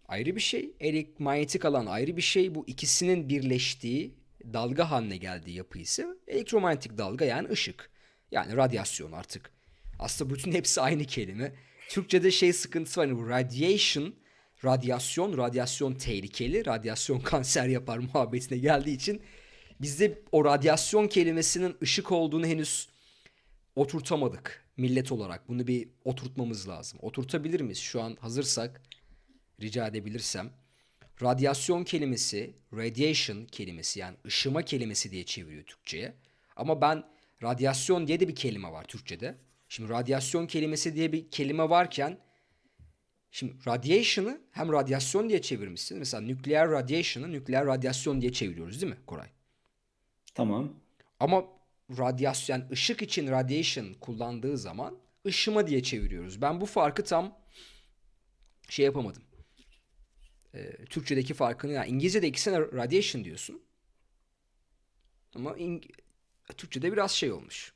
ayrı bir şey, elektromanyetik alan ayrı bir şey. Bu ikisinin birleştiği dalga haline geldiği yapı ise elektromanyetik dalga yani ışık. Yani radyasyon artık. Aslında bütün hepsi aynı kelime. Türkçe'de şey sıkıntısı var. hani bu radiation, radyasyon, radyasyon tehlikeli, radyasyon [laughs] kanser yapar muhabbetine geldiği için bizde o radyasyon kelimesinin ışık olduğunu henüz oturtamadık millet olarak. Bunu bir oturtmamız lazım. Oturtabilir miyiz? Şu an hazırsak rica edebilirsem. Radyasyon kelimesi, radiation kelimesi yani ışıma kelimesi diye çeviriyor Türkçe'ye. Ama ben radyasyon diye de bir kelime var Türkçe'de. Şimdi radyasyon kelimesi diye bir kelime varken şimdi radiation'ı hem radyasyon diye çevirmişsin. Mesela nükleer radiation'ı nükleer radyasyon diye çeviriyoruz değil mi Koray? Tamam. Ama radyasyon yani ışık için radiation kullandığı zaman ışıma diye çeviriyoruz. Ben bu farkı tam şey yapamadım. Ee, Türkçedeki farkını yani İngilizce'de ikisine radiation diyorsun. Ama İng- Türkçe'de biraz şey olmuş.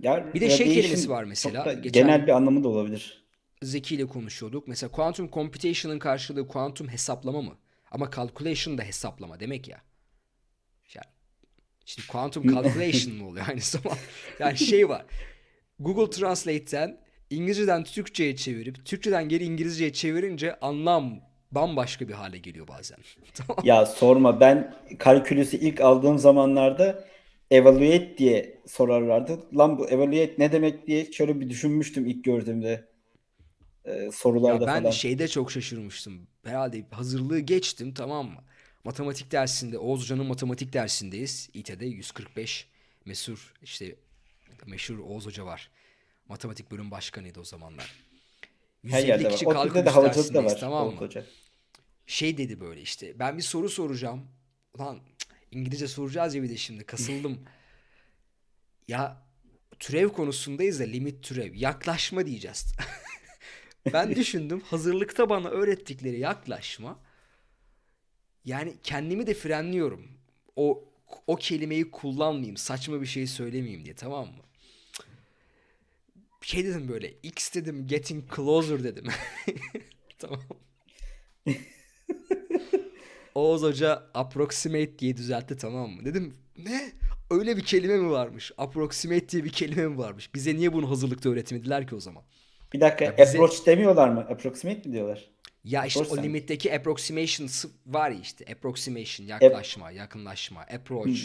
Ya Bir de şey kelimesi var mesela. Geçen- genel bir anlamı da olabilir. Zeki ile konuşuyorduk. Mesela quantum computation'ın karşılığı quantum hesaplama mı? Ama calculation da hesaplama demek ya. Yani şimdi quantum calculation mı oluyor aynı zamanda? Yani şey var. Google Translate'ten İngilizceden Türkçe'ye çevirip Türkçeden geri İngilizce'ye çevirince anlam bambaşka bir hale geliyor bazen. [laughs] Tamam. Ya sorma ben kalkülüsü ilk aldığım zamanlarda evaluate diye sorarlardı. Lan bu evaluate ne demek diye şöyle bir düşünmüştüm ilk gördüğümde e, sorularda Ya ben falan. şeyde çok şaşırmıştım. Herhalde hazırlığı geçtim tamam mı? Matematik dersinde, Oğuz Hoca'nın matematik dersindeyiz. İT'de 145 meşhur işte meşhur Oğuz Hoca var. Matematik bölüm başkanıydı o zamanlar. Her 150 yerde var. kişi ODTÜ'de kalkın de havacılık da dersindeyiz var. tamam mı? Hoca. Şey dedi böyle işte ben bir soru soracağım. Ulan İngilizce soracağız ya bir de şimdi kasıldım. [laughs] Ya türev konusundayız da limit türev. Yaklaşma diyeceğiz. [laughs] Ben düşündüm hazırlıkta bana öğrettikleri yaklaşma yani kendimi de frenliyorum. O o kelimeyi kullanmayayım, saçma bir şey söylemeyeyim diye tamam mı? Şey dedim böyle X dedim getting closer dedim. [laughs] Tamam. [laughs] Oğuz Hoca approximate diye düzeltti tamam mı? Dedim ne? Öyle bir kelime mi varmış? Approximate diye bir kelime mi varmış? Bize niye bunu hazırlıkta öğretmediler ki o zaman? Bir dakika Ya bize approach demiyorlar mı? Approximate mi diyorlar? Ya işte o limitteki approximation var ya işte approximation Ap- yaklaşma, yakınlaşma, approach.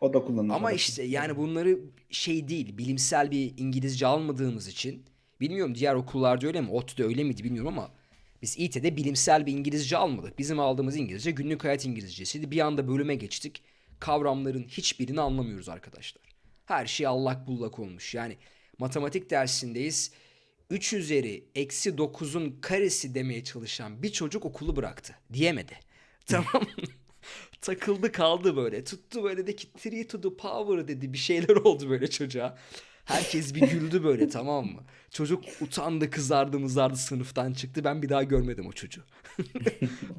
o da kullanılır. Ama işte yani bunları şey değil, bilimsel bir İngilizce almadığımız için bilmiyorum diğer okullarda öyle mi, ODTÜ'de öyle miydi bilmiyorum ama biz İT'de bilimsel bir İngilizce almadık. Bizim aldığımız İngilizce günlük hayat İngilizcesiydi. Bir anda bölüme geçtik. Kavramların hiçbirini anlamıyoruz arkadaşlar. Her şey allak bullak olmuş. Yani matematik dersindeyiz. 3 üzeri eksi 9'un karesi demeye çalışan bir çocuk okulu bıraktı. Diyemedi. [laughs] Tamam? Takıldı kaldı böyle. Tuttu böyle de ki 3 to the power dedi. Bir şeyler oldu böyle çocuğa. Herkes bir güldü böyle [laughs] tamam mı? Çocuk utandı kızardı mızardı sınıftan çıktı. Ben bir daha görmedim o çocuğu. [laughs]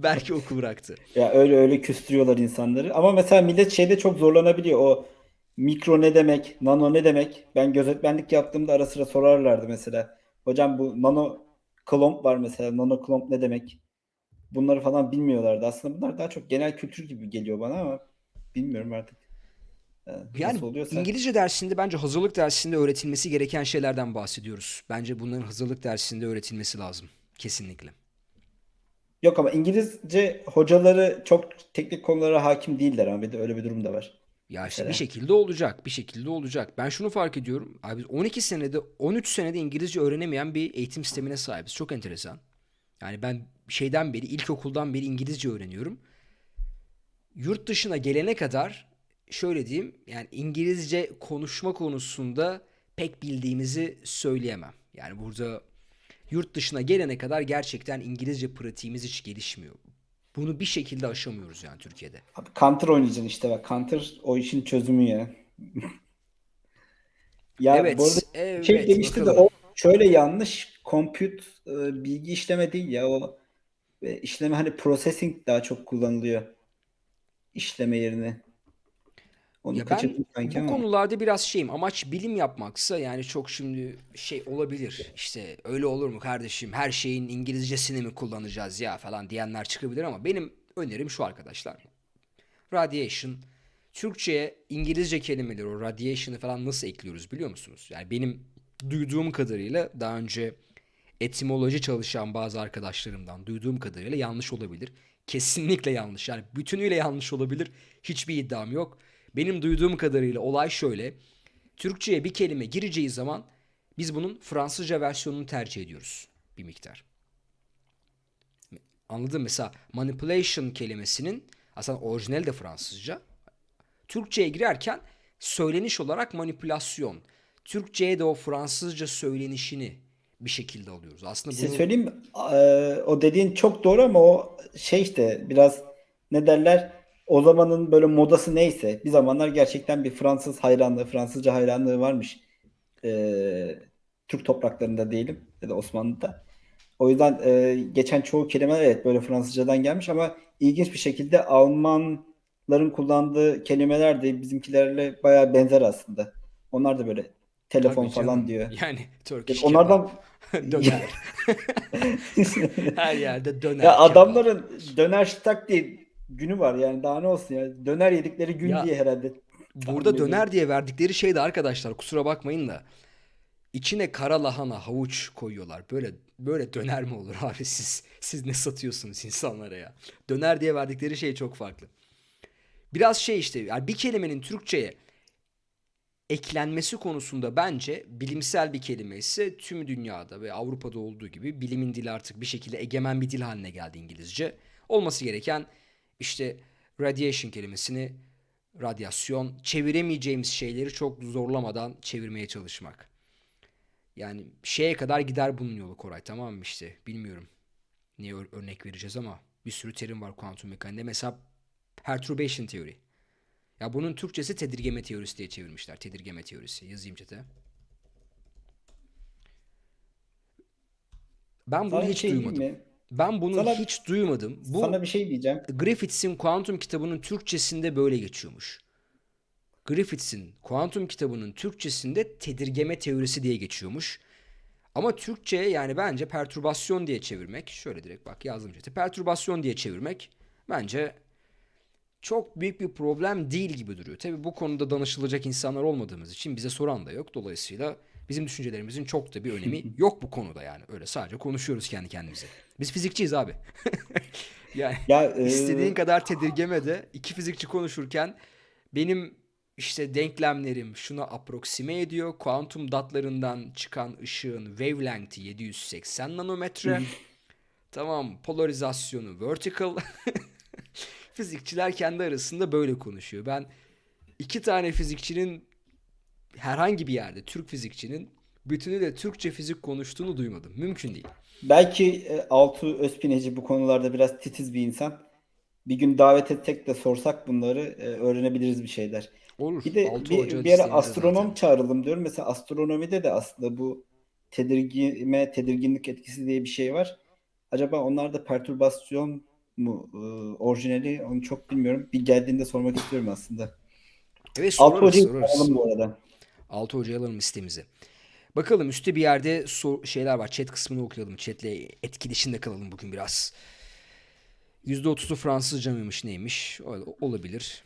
Belki oku bıraktı. Ya öyle öyle küstürüyorlar insanları. Ama mesela millet şeyde çok zorlanabiliyor. O mikro ne demek, nano ne demek? Ben gözetmenlik yaptığımda ara sıra sorarlardı mesela. Hocam bu nano klomp var mesela. Nano klomp ne demek? Bunları falan bilmiyorlardı. Aslında bunlar daha çok genel kültür gibi geliyor bana ama bilmiyorum artık. Ee, Yani oluyorsa. İngilizce dersinde bence hazırlık dersinde öğretilmesi gereken şeylerden bahsediyoruz. Bence bunların hazırlık dersinde öğretilmesi lazım. Kesinlikle. Yok ama İngilizce hocaları çok teknik konulara hakim değiller ama bir de öyle bir durum da var. Ya işte bir Mesela. şekilde olacak, bir şekilde olacak. Ben şunu fark ediyorum. Abi biz 12 senede, 13 senede İngilizce öğrenemeyen bir eğitim sistemine sahibiz. Çok enteresan. Yani ben şeyden beri, ilkokuldan beri İngilizce öğreniyorum. Yurt dışına gelene kadar şöyle diyeyim, yani İngilizce konuşma konusunda pek bildiğimizi söyleyemem. Yani burada yurt dışına gelene kadar gerçekten İngilizce pratiğimiz hiç gelişmiyor. Bunu bir şekilde aşamıyoruz yani Türkiye'de. Abi Counter oynayacaksın işte bak. Counter o işin çözümü ya. [laughs] Ya bu arada Evet, şey evet demişti de o şöyle yanlış. Compute e, bilgi işleme değil ya o e, işleme hani processing daha çok kullanılıyor işleme yerine. Onu Ya ben bu ama. konularda biraz şeyim. Amaç bilim yapmaksa yani çok şimdi şey olabilir. İşte öyle olur mu kardeşim? Her şeyin İngilizcesini mi kullanacağız ya falan diyenler çıkabilir ama benim önerim şu arkadaşlar. Radiation. Türkçe'ye İngilizce kelimeleri o radiation'ı falan nasıl ekliyoruz biliyor musunuz? Yani benim duyduğum kadarıyla daha önce etimoloji çalışan bazı arkadaşlarımdan duyduğum kadarıyla yanlış olabilir. Kesinlikle yanlış. Yani bütünüyle yanlış olabilir. Hiçbir iddiam yok. Benim duyduğum kadarıyla olay şöyle. Türkçe'ye bir kelime gireceği zaman biz bunun Fransızca versiyonunu tercih ediyoruz bir miktar. Anladın mı? Mesela manipulation kelimesinin aslında orijinali de Fransızca. Türkçe'ye girerken söyleniş olarak manipülasyon. Türkçe'ye de o Fransızca söylenişini bir şekilde alıyoruz. Aslında şey bunu söyleyeyim mi? Ee, o dediğin çok doğru ama o şey işte biraz ne derler o zamanın böyle modası neyse bir zamanlar gerçekten bir Fransız hayranlığı, Fransızca hayranlığı varmış. Ee, Türk topraklarında diyelim ya da Osmanlı'da. O yüzden e, geçen çoğu kelimeler evet böyle Fransızcadan gelmiş ama ilginç bir şekilde Almanların kullandığı kelimeler de bizimkilerle bayağı benzer aslında. Onlar da böyle telefon tabii falan canım. diyor. Yani Turkish Onlardan kebap, [laughs] döner. [laughs] Her yerde Ya döner, kebap. adamların döner ştak diye günü var yani daha ne olsun ya. Döner yedikleri gün Ya diye herhalde burada ediyorum. döner diye verdikleri şey de arkadaşlar kusura bakmayın da içine kara lahana, havuç koyuyorlar. Böyle böyle döner mi olur abi [laughs] siz siz ne satıyorsunuz insanlara ya? Döner diye verdikleri şey çok farklı. Biraz şey işte yani bir kelimenin Türkçe'ye eklenmesi konusunda bence bilimsel bir kelime ise tüm dünyada ve Avrupa'da olduğu gibi bilimin dili artık bir şekilde egemen bir dil haline geldi İngilizce. Olması gereken işte radiation kelimesini radyasyon çeviremeyeceğimiz şeyleri çok zorlamadan çevirmeye çalışmak. Yani şeye kadar gider bunun yolu Koray tamam mı işte bilmiyorum niye ör- örnek vereceğiz ama bir sürü terim var kuantum mekaniğinde. Mesela perturbation teori. Ya bunun Türkçesi tedirgeme teorisi diye çevirmişler. Tedirgeme teorisi. Yazayım çete. Ben bunu bir hiç şey duymadım. mi? Ben bunu Sana, hiç duymadım. sana Bu bir şey diyeceğim. Griffiths'in kuantum kitabının Türkçesinde böyle geçiyormuş. Griffiths'in kuantum kitabının Türkçesinde tedirgeme teorisi diye geçiyormuş. Ama Türkçe yani bence pertürbasyon diye çevirmek, şöyle direkt bak yazdım chat'e, pertürbasyon diye çevirmek bence çok büyük bir problem değil gibi duruyor. Tabii bu konuda danışılacak insanlar olmadığımız için bize soran da yok. Dolayısıyla bizim düşüncelerimizin çok da bir önemi [laughs] yok bu konuda yani. Öyle sadece konuşuyoruz kendi kendimize. Biz fizikçiyiz abi. [laughs] Yani Ya istediğin e, kadar tedirgeme de iki fizikçi konuşurken benim işte denklemlerim şuna aproksime ediyor. Kuantum datlarından çıkan ışığın wavelength'i 780 nanometre. Tamam, polarizasyonu vertical. [laughs] Fizikçiler kendi arasında böyle konuşuyor. Ben iki tane fizikçinin herhangi bir yerde Türk fizikçinin bütünüyle Türkçe fizik konuştuğunu duymadım. Mümkün değil. belki e, Altuğ Özpineci bu konularda biraz titiz bir insan. Bir gün davet etsek de sorsak bunları e, öğrenebiliriz bir şeyler. Olur. Bir de bir, bir listemizde astronom zaten. çağıralım diyorum. Mesela astronomide de aslında bu tedirgime, tedirginlik etkisi diye bir şey var. Acaba onlar da pertürbasyon mu e, orijinali onu çok bilmiyorum. Bir geldiğinde sormak istiyorum aslında. Evet sorarız hocayı sorarız. bu arada. Altı hocaya alalım listemizi. Bakalım üstte bir yerde sor- şeyler var. Chat kısmını okuyalım. Chat'le etkileşimde kalalım bugün biraz. %30'u Fransızca mıymış neymiş? Olabilir.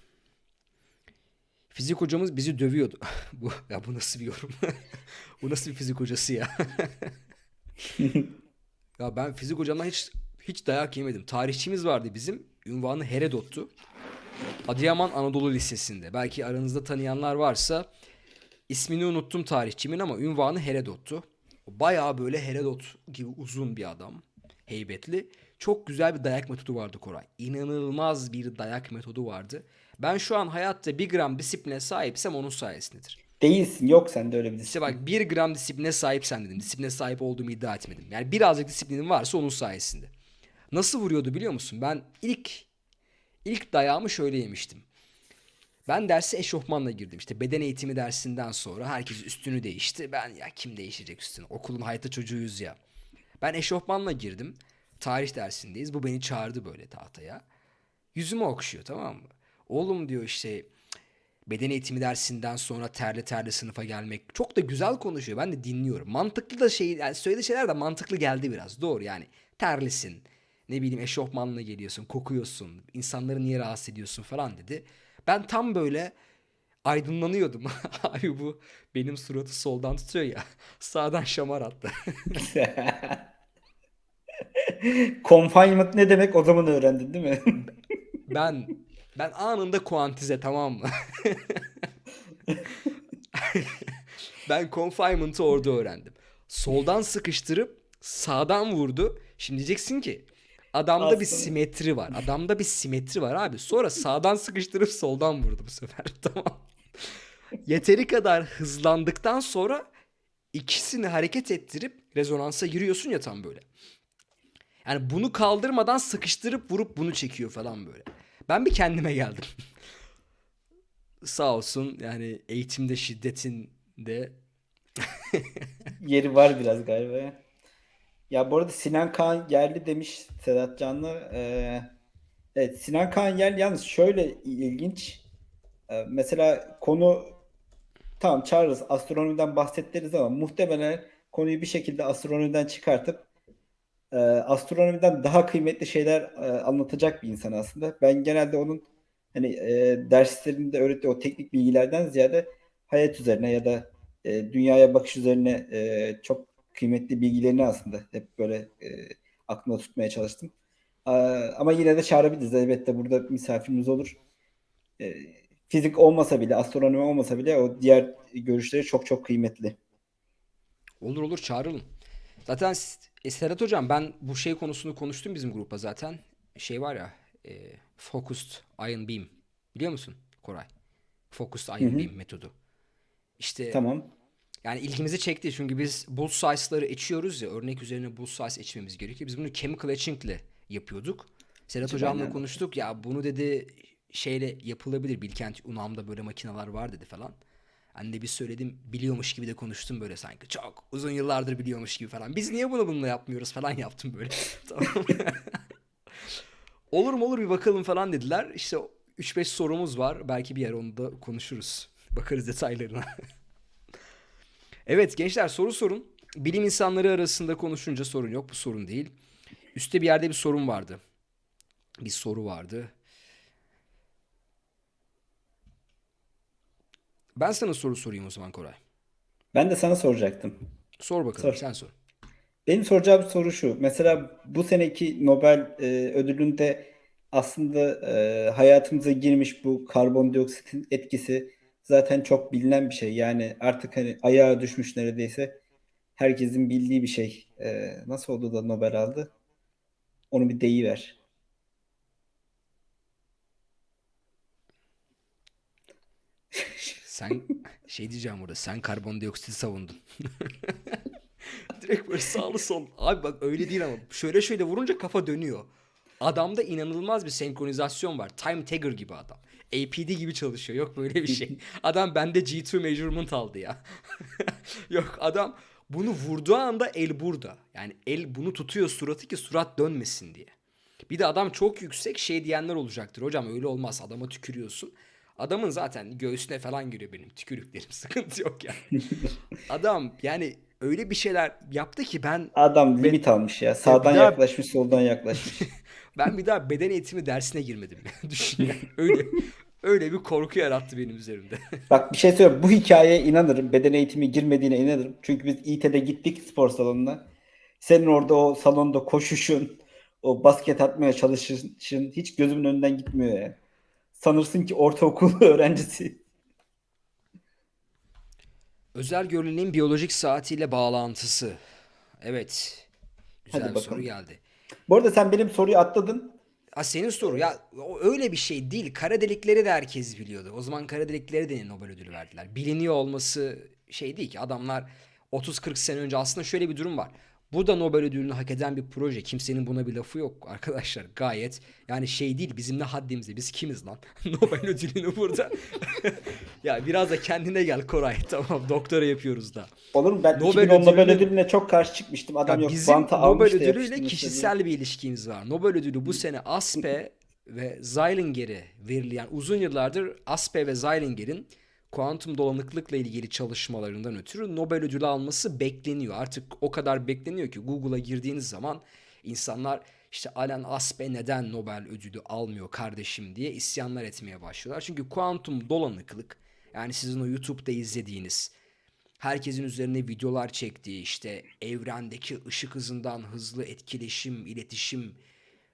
Fizik hocamız bizi dövüyordu. [laughs] Bu ya bu nasıl bir yorum? [laughs] Bu nasıl bir fizik hocası ya? [laughs] Ya ben fizik hocamdan hiç hiç dayak yemedim. Tarihçimiz vardı bizim. Ünvanı Herodot'tu. Adıyaman Anadolu Lisesi'nde. Belki aranızda tanıyanlar varsa ismini unuttum tarihçimin ama ünvanı Herodot'tu. Bayağı böyle Herodot gibi uzun bir adam. Heybetli. Çok güzel bir dayak metodu vardı Koray. İnanılmaz bir dayak metodu vardı. Ben şu an hayatta bir gram disipline sahipsem onun sayesindedir. Değilsin. Yok sende öyle bir İşte disiplin. bak bir gram disipline sahipsen dedim. Disipline sahip olduğumu iddia etmedim. Yani birazcık disiplinin varsa onun sayesinde. Nasıl vuruyordu biliyor musun? Ben ilk ilk dayağımı şöyle yemiştim. Ben derse eşofmanla girdim. İşte beden eğitimi dersinden sonra herkes üstünü değişti. Ben ya kim değişecek üstünü? Okulun hayata çocuğuyuz ya. Ben eşofmanla girdim. Tarih dersindeyiz. Bu beni çağırdı böyle tahtaya. Yüzüme okşuyor tamam mı? Oğlum diyor işte beden eğitimi dersinden sonra terli terli sınıfa gelmek çok da güzel konuşuyor. Ben de dinliyorum. Mantıklı da şey yani söylediği şeyler de mantıklı geldi biraz. Doğru yani. Terlisin. Ne bileyim eşofmanla geliyorsun, kokuyorsun. insanları niye rahatsız ediyorsun falan dedi. Ben tam böyle aydınlanıyordum. [laughs] Abi bu benim suratı soldan tutuyor ya. [laughs] Sağdan şamar attı. [laughs] Confinement ne demek o zaman öğrendin değil mi? Ben ben anında kuantize tamam mı? Ben confinement'ı orada öğrendim. Soldan sıkıştırıp sağdan vurdu. Şimdi diyeceksin ki adamda bir Aslında. simetri var. Adamda bir simetri var abi. Sonra sağdan sıkıştırıp soldan vurdu bu sefer. [laughs] Tamam. Yeteri kadar hızlandıktan sonra ikisini hareket ettirip rezonansa giriyorsun ya tam böyle. Yani bunu kaldırmadan sıkıştırıp vurup bunu çekiyor falan böyle. Ben bir kendime geldim. [laughs] Sağ olsun yani eğitimde şiddetin de [laughs] Yeri var biraz galiba. Ya. Bu arada Sinan Kaan Yerli demiş Sedat Canlı. Ee, evet Sinan Kaan Yerli yalnız şöyle ilginç. Ee, mesela konu tamam çağırırız astronomiden bahsederiz ama muhtemelen konuyu bir şekilde astronomiden çıkartıp e, astronomiden daha kıymetli şeyler e, anlatacak bir insan aslında. Ben genelde onun hani e, derslerinde öğrettiği o teknik bilgilerden ziyade hayat üzerine ya da e, dünyaya bakış üzerine e, çok kıymetli bilgilerini aslında hep böyle e, aklımda tutmaya çalıştım. E, ama yine de çağırabiliriz. Elbette burada misafirimiz olur. E, fizik olmasa bile, astronomi olmasa bile o diğer görüşleri çok çok kıymetli. olur olur çağıralım. Zaten e, Serhat hocam ben bu şey konusunu konuştum bizim grupta zaten. Şey var ya e, Focused Ion Beam biliyor musun Koray? Focused Ion hı. Beam metodu. İşte Tamam. Yani ilgimizi çekti çünkü biz bull size'ları açıyoruz ya örnek üzerine bull size açmamız gerekiyor. Biz bunu chemical etching ile yapıyorduk. Sedat hocamla Aynen. konuştuk ya bunu dedi şeyle yapılabilir. Bilkent Unam'da böyle makineler var dedi falan. Ben de bir söyledim biliyormuş gibi de konuştum böyle sanki. Çok uzun yıllardır biliyormuş gibi falan. Biz niye bunu bununla yapmıyoruz falan yaptım böyle. [laughs] tamam. [laughs] olur mu olur bir bakalım falan dediler. İşte 3-5 sorumuz var. Belki bir yer onu da konuşuruz. Bakarız detaylarına. [laughs] evet gençler soru sorun. Bilim insanları arasında konuşunca sorun yok. Bu sorun değil. Üste bir yerde bir sorun vardı. Bir soru vardı. Ben sana soru sorayım o zaman Koray. Ben de sana soracaktım. Sor bakalım Sor. sen sor. Benim soracağım soru şu. Mesela bu seneki Nobel e, ödülünde aslında e, hayatımıza girmiş bu karbondioksitin etkisi zaten çok bilinen bir şey. Yani artık hani ayağa düşmüş neredeyse. Herkesin bildiği bir şey. E, nasıl oldu da Nobel aldı? Onu bir deyiver. [laughs] Sen şey diyeceğim burada. Sen karbondioksiti savundun. [laughs] Direkt böyle sağlı sol. Abi bak öyle değil ama. Şöyle şöyle vurunca kafa dönüyor. Adamda inanılmaz bir senkronizasyon var. Time Tagger gibi adam. APD gibi çalışıyor. Yok böyle bir şey. [laughs] Adam bende G2 measurement aldı ya. [laughs] Yok adam bunu vurduğu anda el burada. Yani el bunu tutuyor suratı ki surat dönmesin diye. Bir de adam çok yüksek şey diyenler olacaktır. Hocam öyle olmaz adama tükürüyorsun. Adamın zaten göğsüne falan giriyor benim tükürüklerim. [laughs] Sıkıntı yok yani. Adam yani öyle bir şeyler yaptı ki ben Adam limit almış ya. Sağdan daha- yaklaşmış, soldan yaklaşmış. Ben bir daha beden eğitimi dersine girmedim. [laughs] Düşün yani. Öyle öyle bir korku yarattı benim üzerimde. [laughs] Bak bir şey söyleyeyim. Bu hikayeye inanırım. Beden eğitimi girmediğine inanırım. Çünkü biz İT'de gittik spor salonuna. Senin orada o salonda koşuşun, o basket atmaya çalışışın hiç gözümün önünden gitmiyor ya. Sanırsın ki ortaokul [laughs] öğrencisi. Özel görünümün biyolojik saatiyle bağlantısı. Evet. Güzel Hadi bir soru bakalım. geldi. Bu arada sen benim soruyu atladın. Ha senin soru ya o öyle bir şey değil. Kara delikleri de herkes biliyordu. O zaman kara delikleri de Nobel ödülü verdiler. Biliniyor olması şey değil ki adamlar 30-40 sene önce aslında şöyle bir durum var. Bu da Nobel ödülünü hak eden bir proje. Kimsenin buna bir lafı yok arkadaşlar. Gayet yani şey değil bizim ne haddimize biz kimiz lan? [laughs] Nobel ödülünü burada. [laughs] ya biraz da kendine gel Koray. [laughs] Tamam doktora yapıyoruz da. Olur mu? Ben Nobel 2010 Nobel ödülünü- ödülüne çok karşı çıkmıştım. Adam Ya yok bizim banta Nobel ödülüyle kişisel bir ilişkimiz var. Nobel ödülü bu sene Aspe ve Zeilinger'e. Yani uzun yıllardır Aspe ve Zeilinger'in kuantum dolanıklıkla ilgili çalışmalarından ötürü Nobel ödülü alması bekleniyor. Artık o kadar bekleniyor ki Google'a girdiğiniz zaman insanlar işte Alan Aspe neden Nobel ödülü almıyor kardeşim diye isyanlar etmeye başlıyorlar. Çünkü kuantum dolanıklık yani sizin o YouTube'da izlediğiniz herkesin üzerine videolar çektiği işte evrendeki ışık hızından hızlı etkileşim, iletişim,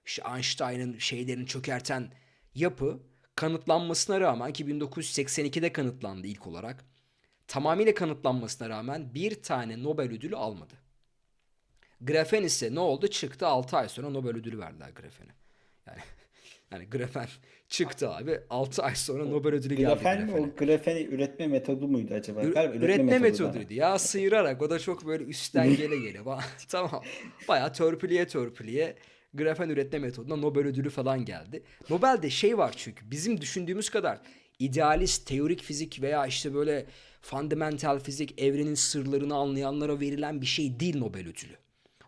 işte Einstein'ın şeylerini çökerten yapı kanıtlanmasına rağmen ki 1982'de kanıtlandı ilk olarak. Tamamıyla kanıtlanmasına rağmen bir tane Nobel ödülü almadı. Grafen ise ne oldu? Çıktı 6 ay sonra Nobel ödülü verdiler grafene. Yani [laughs] yani grafen çıktı abi 6 ay sonra Nobel ödülü geldi Grafen mi? O grafeni üretme metodu muydu acaba? Ü- üretme metodu da. metoduydu ya sıyırarak o da çok böyle üstten gele gele [laughs] [laughs] tamam bayağı törpüleye törpüleye grafen üretme metoduna Nobel ödülü falan geldi. Nobel'de şey var çünkü bizim düşündüğümüz kadar idealist teorik fizik veya işte böyle fundamental fizik evrenin sırlarını anlayanlara verilen bir şey değil Nobel ödülü.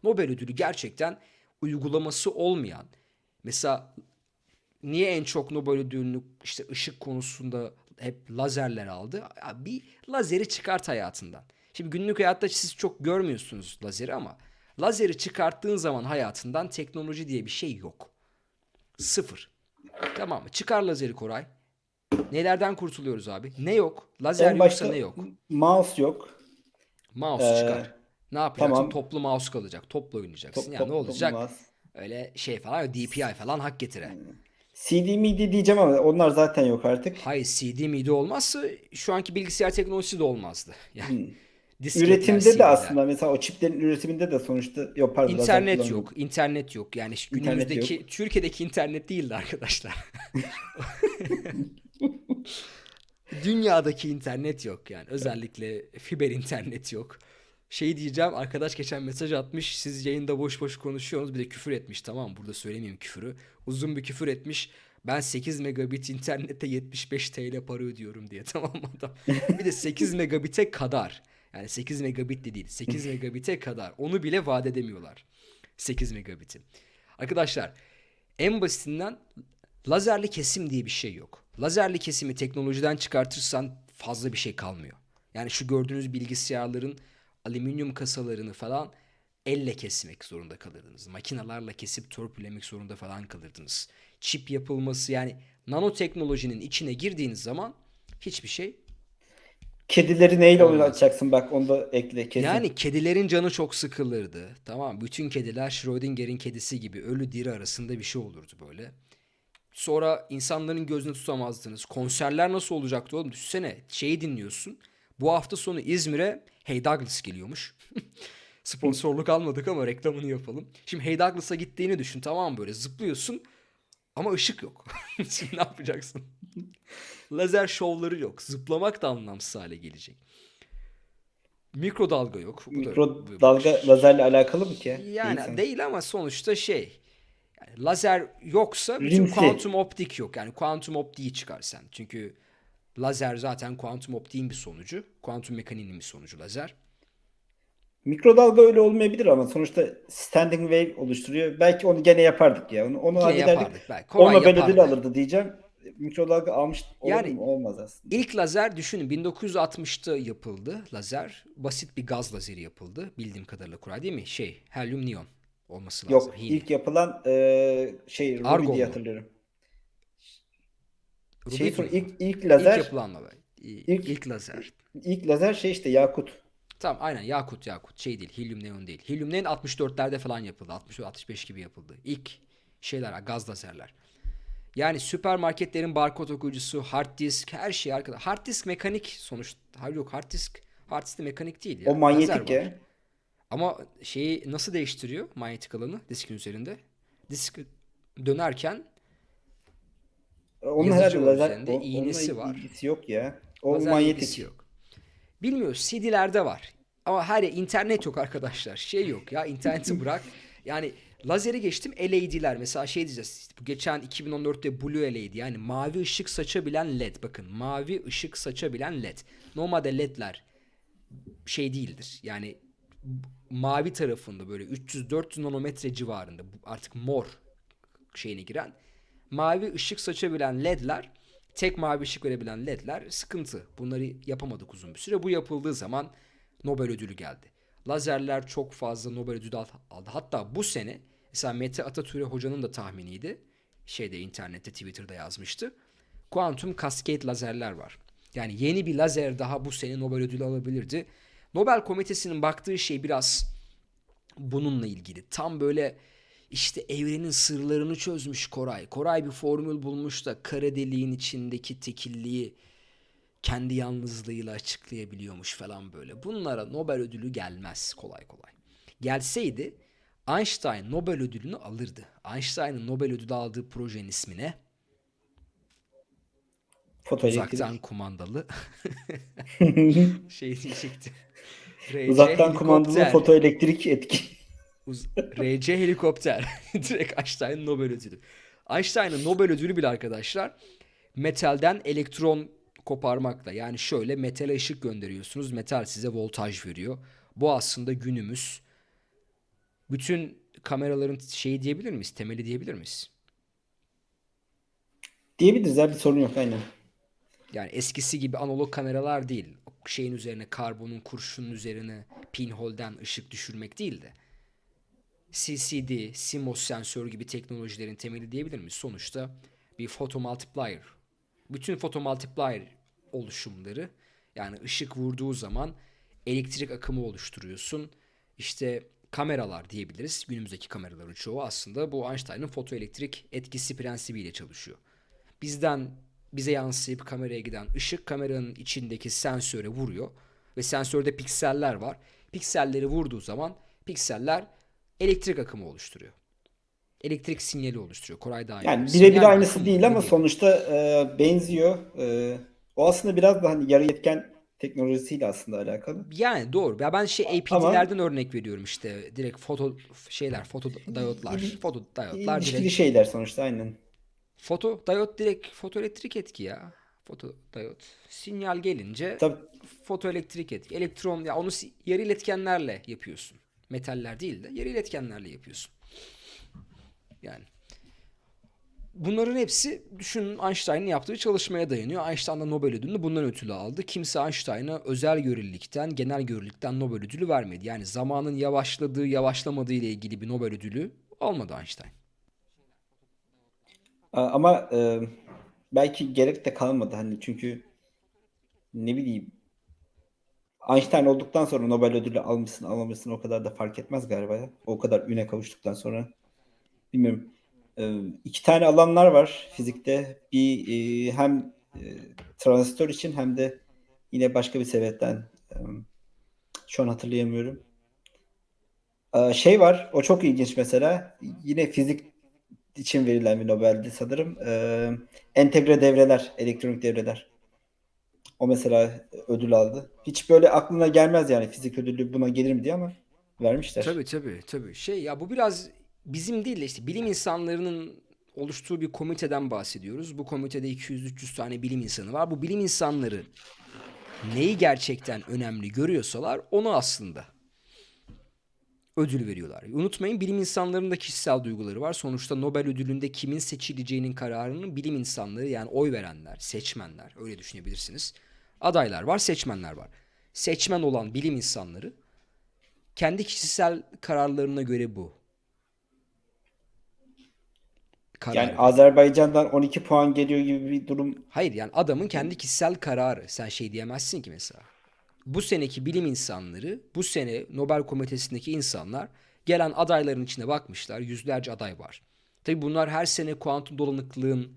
Nobel ödülü gerçekten uygulaması olmayan mesela niye en çok Nobel ödülünü işte ışık konusunda hep lazerler aldı? Bir lazeri çıkart hayatından. Şimdi günlük hayatta siz çok görmüyorsunuz lazeri ama lazeri çıkarttığın zaman hayatından teknoloji diye bir şey yok. Sıfır. Tamam mı? Çıkar lazeri Koray. Nelerden kurtuluyoruz abi? Ne yok? Lazer En yoksa ne yok? mouse yok. Mouse Ee, çıkar. Ne yapacaksın? tamam. Toplu mouse kalacak. Topla oynayacaksın. Top, ya top, ne olacak? Öyle şey falan DPI falan hak getire. CD midi diyeceğim ama onlar zaten yok artık. Hayır CD midi olmazsa şu anki bilgisayar teknolojisi de olmazdı. Yani disketler, Üretimde de CD'ler. aslında mesela o çiplerin üretiminde de sonuçta yok pardon İnternet yok. internet yok. Yani İnternet günümüzdeki Türkiye'deki internet değildi arkadaşlar. [laughs] Dünyadaki internet yok yani. Özellikle fiber internet yok. Şey diyeceğim arkadaş geçen mesaj atmış. Siz yayında boş boş konuşuyorsunuz. Bir de küfür etmiş tamam? Burada söylemeyeyim küfürü. Uzun bir küfür etmiş. Ben 8 megabit internette 75 TL para ödüyorum diye [laughs] tamam adam? Bir de 8 megabite kadar. Yani 8 megabit de değil. 8 [laughs] megabite kadar. Onu bile vaat edemiyorlar. 8 megabiti. Arkadaşlar en basitinden lazerli kesim diye bir şey yok. Lazerli kesimi teknolojiden çıkartırsan fazla bir şey kalmıyor. Yani şu gördüğünüz bilgisayarların alüminyum kasalarını falan elle kesmek zorunda kalırdınız. Makinalarla kesip törpülemek zorunda falan kalırdınız. Çip yapılması yani nanoteknolojinin içine girdiğiniz zaman hiçbir şey Kedileri neyle Olmaz. oynatacaksın bak onu da ekle kesin. Yani kedilerin canı çok sıkılırdı. Tamam bütün kediler Schrödinger'in kedisi gibi ölü diri arasında bir şey olurdu böyle. Sonra insanların gözünü tutamazdınız. Konserler nasıl olacaktı oğlum? Düşünsene şeyi dinliyorsun. Bu hafta sonu İzmir'e Hey Douglas geliyormuş. [laughs] Sponsorluk almadık ama reklamını yapalım. Şimdi Hey Douglas'a gittiğini düşün tamam mı böyle zıplıyorsun ama ışık yok. [laughs] Şimdi ne yapacaksın? Lazer şovları yok. Zıplamak da anlamsız hale gelecek. Mikrodalga yok. Bu da- Mikrodalga lazerle alakalı mı ki? yani Değil değil ama sonuçta şey. Yani lazer yoksa bütün Rimsi. kuantum optik yok. Yani kuantum optiği çıkar sen. Çünkü lazer zaten kuantum optiğin bir sonucu. Kuantum mekaniğinin bir sonucu lazer. Mikrodalga öyle olmayabilir ama sonuçta standing wave oluşturuyor. Belki onu gene yapardık ya. Onu, onu hallederdik. yapardık belki. Kolay O Nobel yapardık. ödülü alırdı diyeceğim. Mikrodalga almış olur Yani- mu? Olmaz aslında. İlk lazer düşünün 1960'ta yapıldı lazer. Basit bir gaz lazeri yapıldı. Bildiğim kadarıyla Kuray değil mi? Şey, helyum neon olması lazım. Yok Helium. ilk yapılan e, şey Ruby Argon diye hatırlıyorum. Rubik Şey ilk, ilk İlk lazer yapılan lazer. İlk, İlk- ilk lazer. ilk lazer şey işte yakut. Tamam aynen Yakut Yakut şey değil Helium Neon değil. Helium Neon 64'lerde falan yapıldı. 64-65 gibi yapıldı. İlk şeyler gaz lazerler. Yani süpermarketlerin barkod okuyucusu, hard disk her şey arkada. Hard disk mekanik sonuçta. Hayır yok hard disk. Hard disk de mekanik değil ya. O manyetik ya. Ama şeyi nasıl değiştiriyor manyetik alanı diskin üzerinde? Disk dönerken Onun herhalde lazer üzerinde, o- iğnesi var. ilgisi yok ya. O lazer manyetik. yok. Bilmiyoruz CD'lerde var. Ama her yer internet yok arkadaşlar. Şey yok ya interneti [laughs] bırak. Yani lazeri geçtim LED'ler mesela şey diyeceğiz. bu geçen 2014'te Blue LED yani mavi ışık saçabilen LED. Bakın mavi ışık saçabilen LED. Normalde LED'ler şey değildir. Yani mavi tarafında böyle 300-400 nanometre civarında artık mor şeyine giren mavi ışık saçabilen ledler tek mavi ışık verebilen ledler sıkıntı. Bunları yapamadık uzun bir süre. Bu yapıldığı zaman Nobel ödülü geldi. Lazerler çok fazla Nobel ödülü al- aldı. Hatta bu sene mesela Mete Atatürk hocanın da tahminiydi. Şeyde internette Twitter'da yazmıştı. Kuantum cascade lazerler var. Yani yeni bir lazer daha bu sene Nobel ödülü alabilirdi. Nobel komitesinin baktığı şey biraz bununla ilgili. Tam böyle işte evrenin sırlarını çözmüş Koray. Koray bir formül bulmuş da kara deliğin içindeki tekilliği kendi yalnızlığıyla açıklayabiliyormuş falan böyle. Bunlara Nobel ödülü gelmez kolay kolay. Gelseydi Einstein Nobel ödülünü alırdı. Einstein'ın Nobel ödülü aldığı projenin ismi ne? Fotoelektrik. Uzaktan kumandalı [laughs] [laughs] şey diyecekti. RC Uzaktan kumandalı helikopter. fotoelektrik etki. Uz- RC helikopter. [laughs] Direkt Einstein'ın Nobel ödülü. Einstein'ın Nobel ödülü bile arkadaşlar metalden elektron koparmakla. Yani şöyle metale ışık gönderiyorsunuz. Metal size voltaj veriyor. Bu aslında günümüz bütün kameraların şeyi diyebilir miyiz? Temeli diyebilir miyiz? Diyebiliriz ya bir sorun yok aynen. Yani eskisi gibi analog kameralar değil. Şeyin üzerine karbonun kurşunun üzerine pinholden ışık düşürmek değil de CCD, CMOS sensör gibi teknolojilerin temeli diyebilir miyiz? Sonuçta bir photomultiplier. Bütün photomultiplier oluşumları yani ışık vurduğu zaman elektrik akımı oluşturuyorsun. İşte kameralar diyebiliriz. Günümüzdeki kameraların çoğu aslında bu Einstein'ın fotoelektrik etkisi prensibiyle çalışıyor. Bizden bize yansıyıp kameraya giden ışık kameranın içindeki sensöre vuruyor ve sensörde pikseller var. Pikselleri vurduğu zaman pikseller elektrik akımı oluşturuyor. Elektrik sinyali oluşturuyor. Koray daha iyi Yani birebir aynısı değil ama diyelim? sonuçta e, benziyor. E, O aslında biraz da hani yarı yetken teknolojisiyle aslında alakalı. Yani doğru. Ya ben şey Ama APD'lerden örnek veriyorum işte. Direkt foto şeyler, foto diyotlar. il- Foto diyotlar ilişkili direkt. şeyler sonuçta aynen. Foto diyot direkt fotoelektrik etki ya. Foto diyot. Sinyal gelince Tabii fotoelektrik etki. Elektron ya onu yarı iletkenlerle yapıyorsun. Metaller değil de yarı iletkenlerle yapıyorsun. Yani bunların hepsi düşünün Einstein'ın yaptığı çalışmaya dayanıyor. Einstein da Nobel ödülünü bundan ötürü aldı. Kimse Einstein'a özel görelilikten, genel görelilikten Nobel ödülü vermedi. Yani zamanın yavaşladığı, yavaşlamadığı ile ilgili bir Nobel ödülü almadı Einstein. Ama e, belki gerek de kalmadı hani çünkü ne bileyim Einstein olduktan sonra Nobel ödülü almışsın almamışsın o kadar da fark etmez galiba ya. O kadar üne kavuştuktan sonra. Bilmiyorum. Ee, iki tane alanlar var fizikte. Bir e, hem e, transistör için hem de yine başka bir sebepten e, şu an hatırlayamıyorum. Ee, şey var, o çok ilginç mesela. Yine fizik için verilen bir Nobel'di sanırım. Ee, entegre devreler, elektronik devreler. O mesela ödül aldı. Hiç böyle aklına gelmez yani fizik ödülü buna gelir mi diye ama vermişler. Tabii tabii tabii. Şey ya bu biraz bizim değil de işte bilim insanlarının oluştuğu bir komiteden bahsediyoruz. Bu komitede 200-300 tane bilim insanı var. Bu bilim insanları neyi gerçekten önemli görüyorsalar onu aslında ödül veriyorlar. Unutmayın bilim insanlarının da kişisel duyguları var. Sonuçta Nobel ödülünde kimin seçileceğinin kararını bilim insanları yani oy verenler, seçmenler öyle düşünebilirsiniz. Adaylar var, seçmenler var. Seçmen olan bilim insanları kendi kişisel kararlarına göre bu karar Yani veriyor. Azerbaycan'dan 12 puan geliyor gibi bir durum. Hayır yani adamın kendi kişisel kararı. Sen şey diyemezsin ki mesela. Bu seneki bilim insanları, bu sene Nobel Komitesi'ndeki insanlar gelen adayların içine bakmışlar. Yüzlerce aday var. Tabii bunlar her sene kuantum dolanıklığın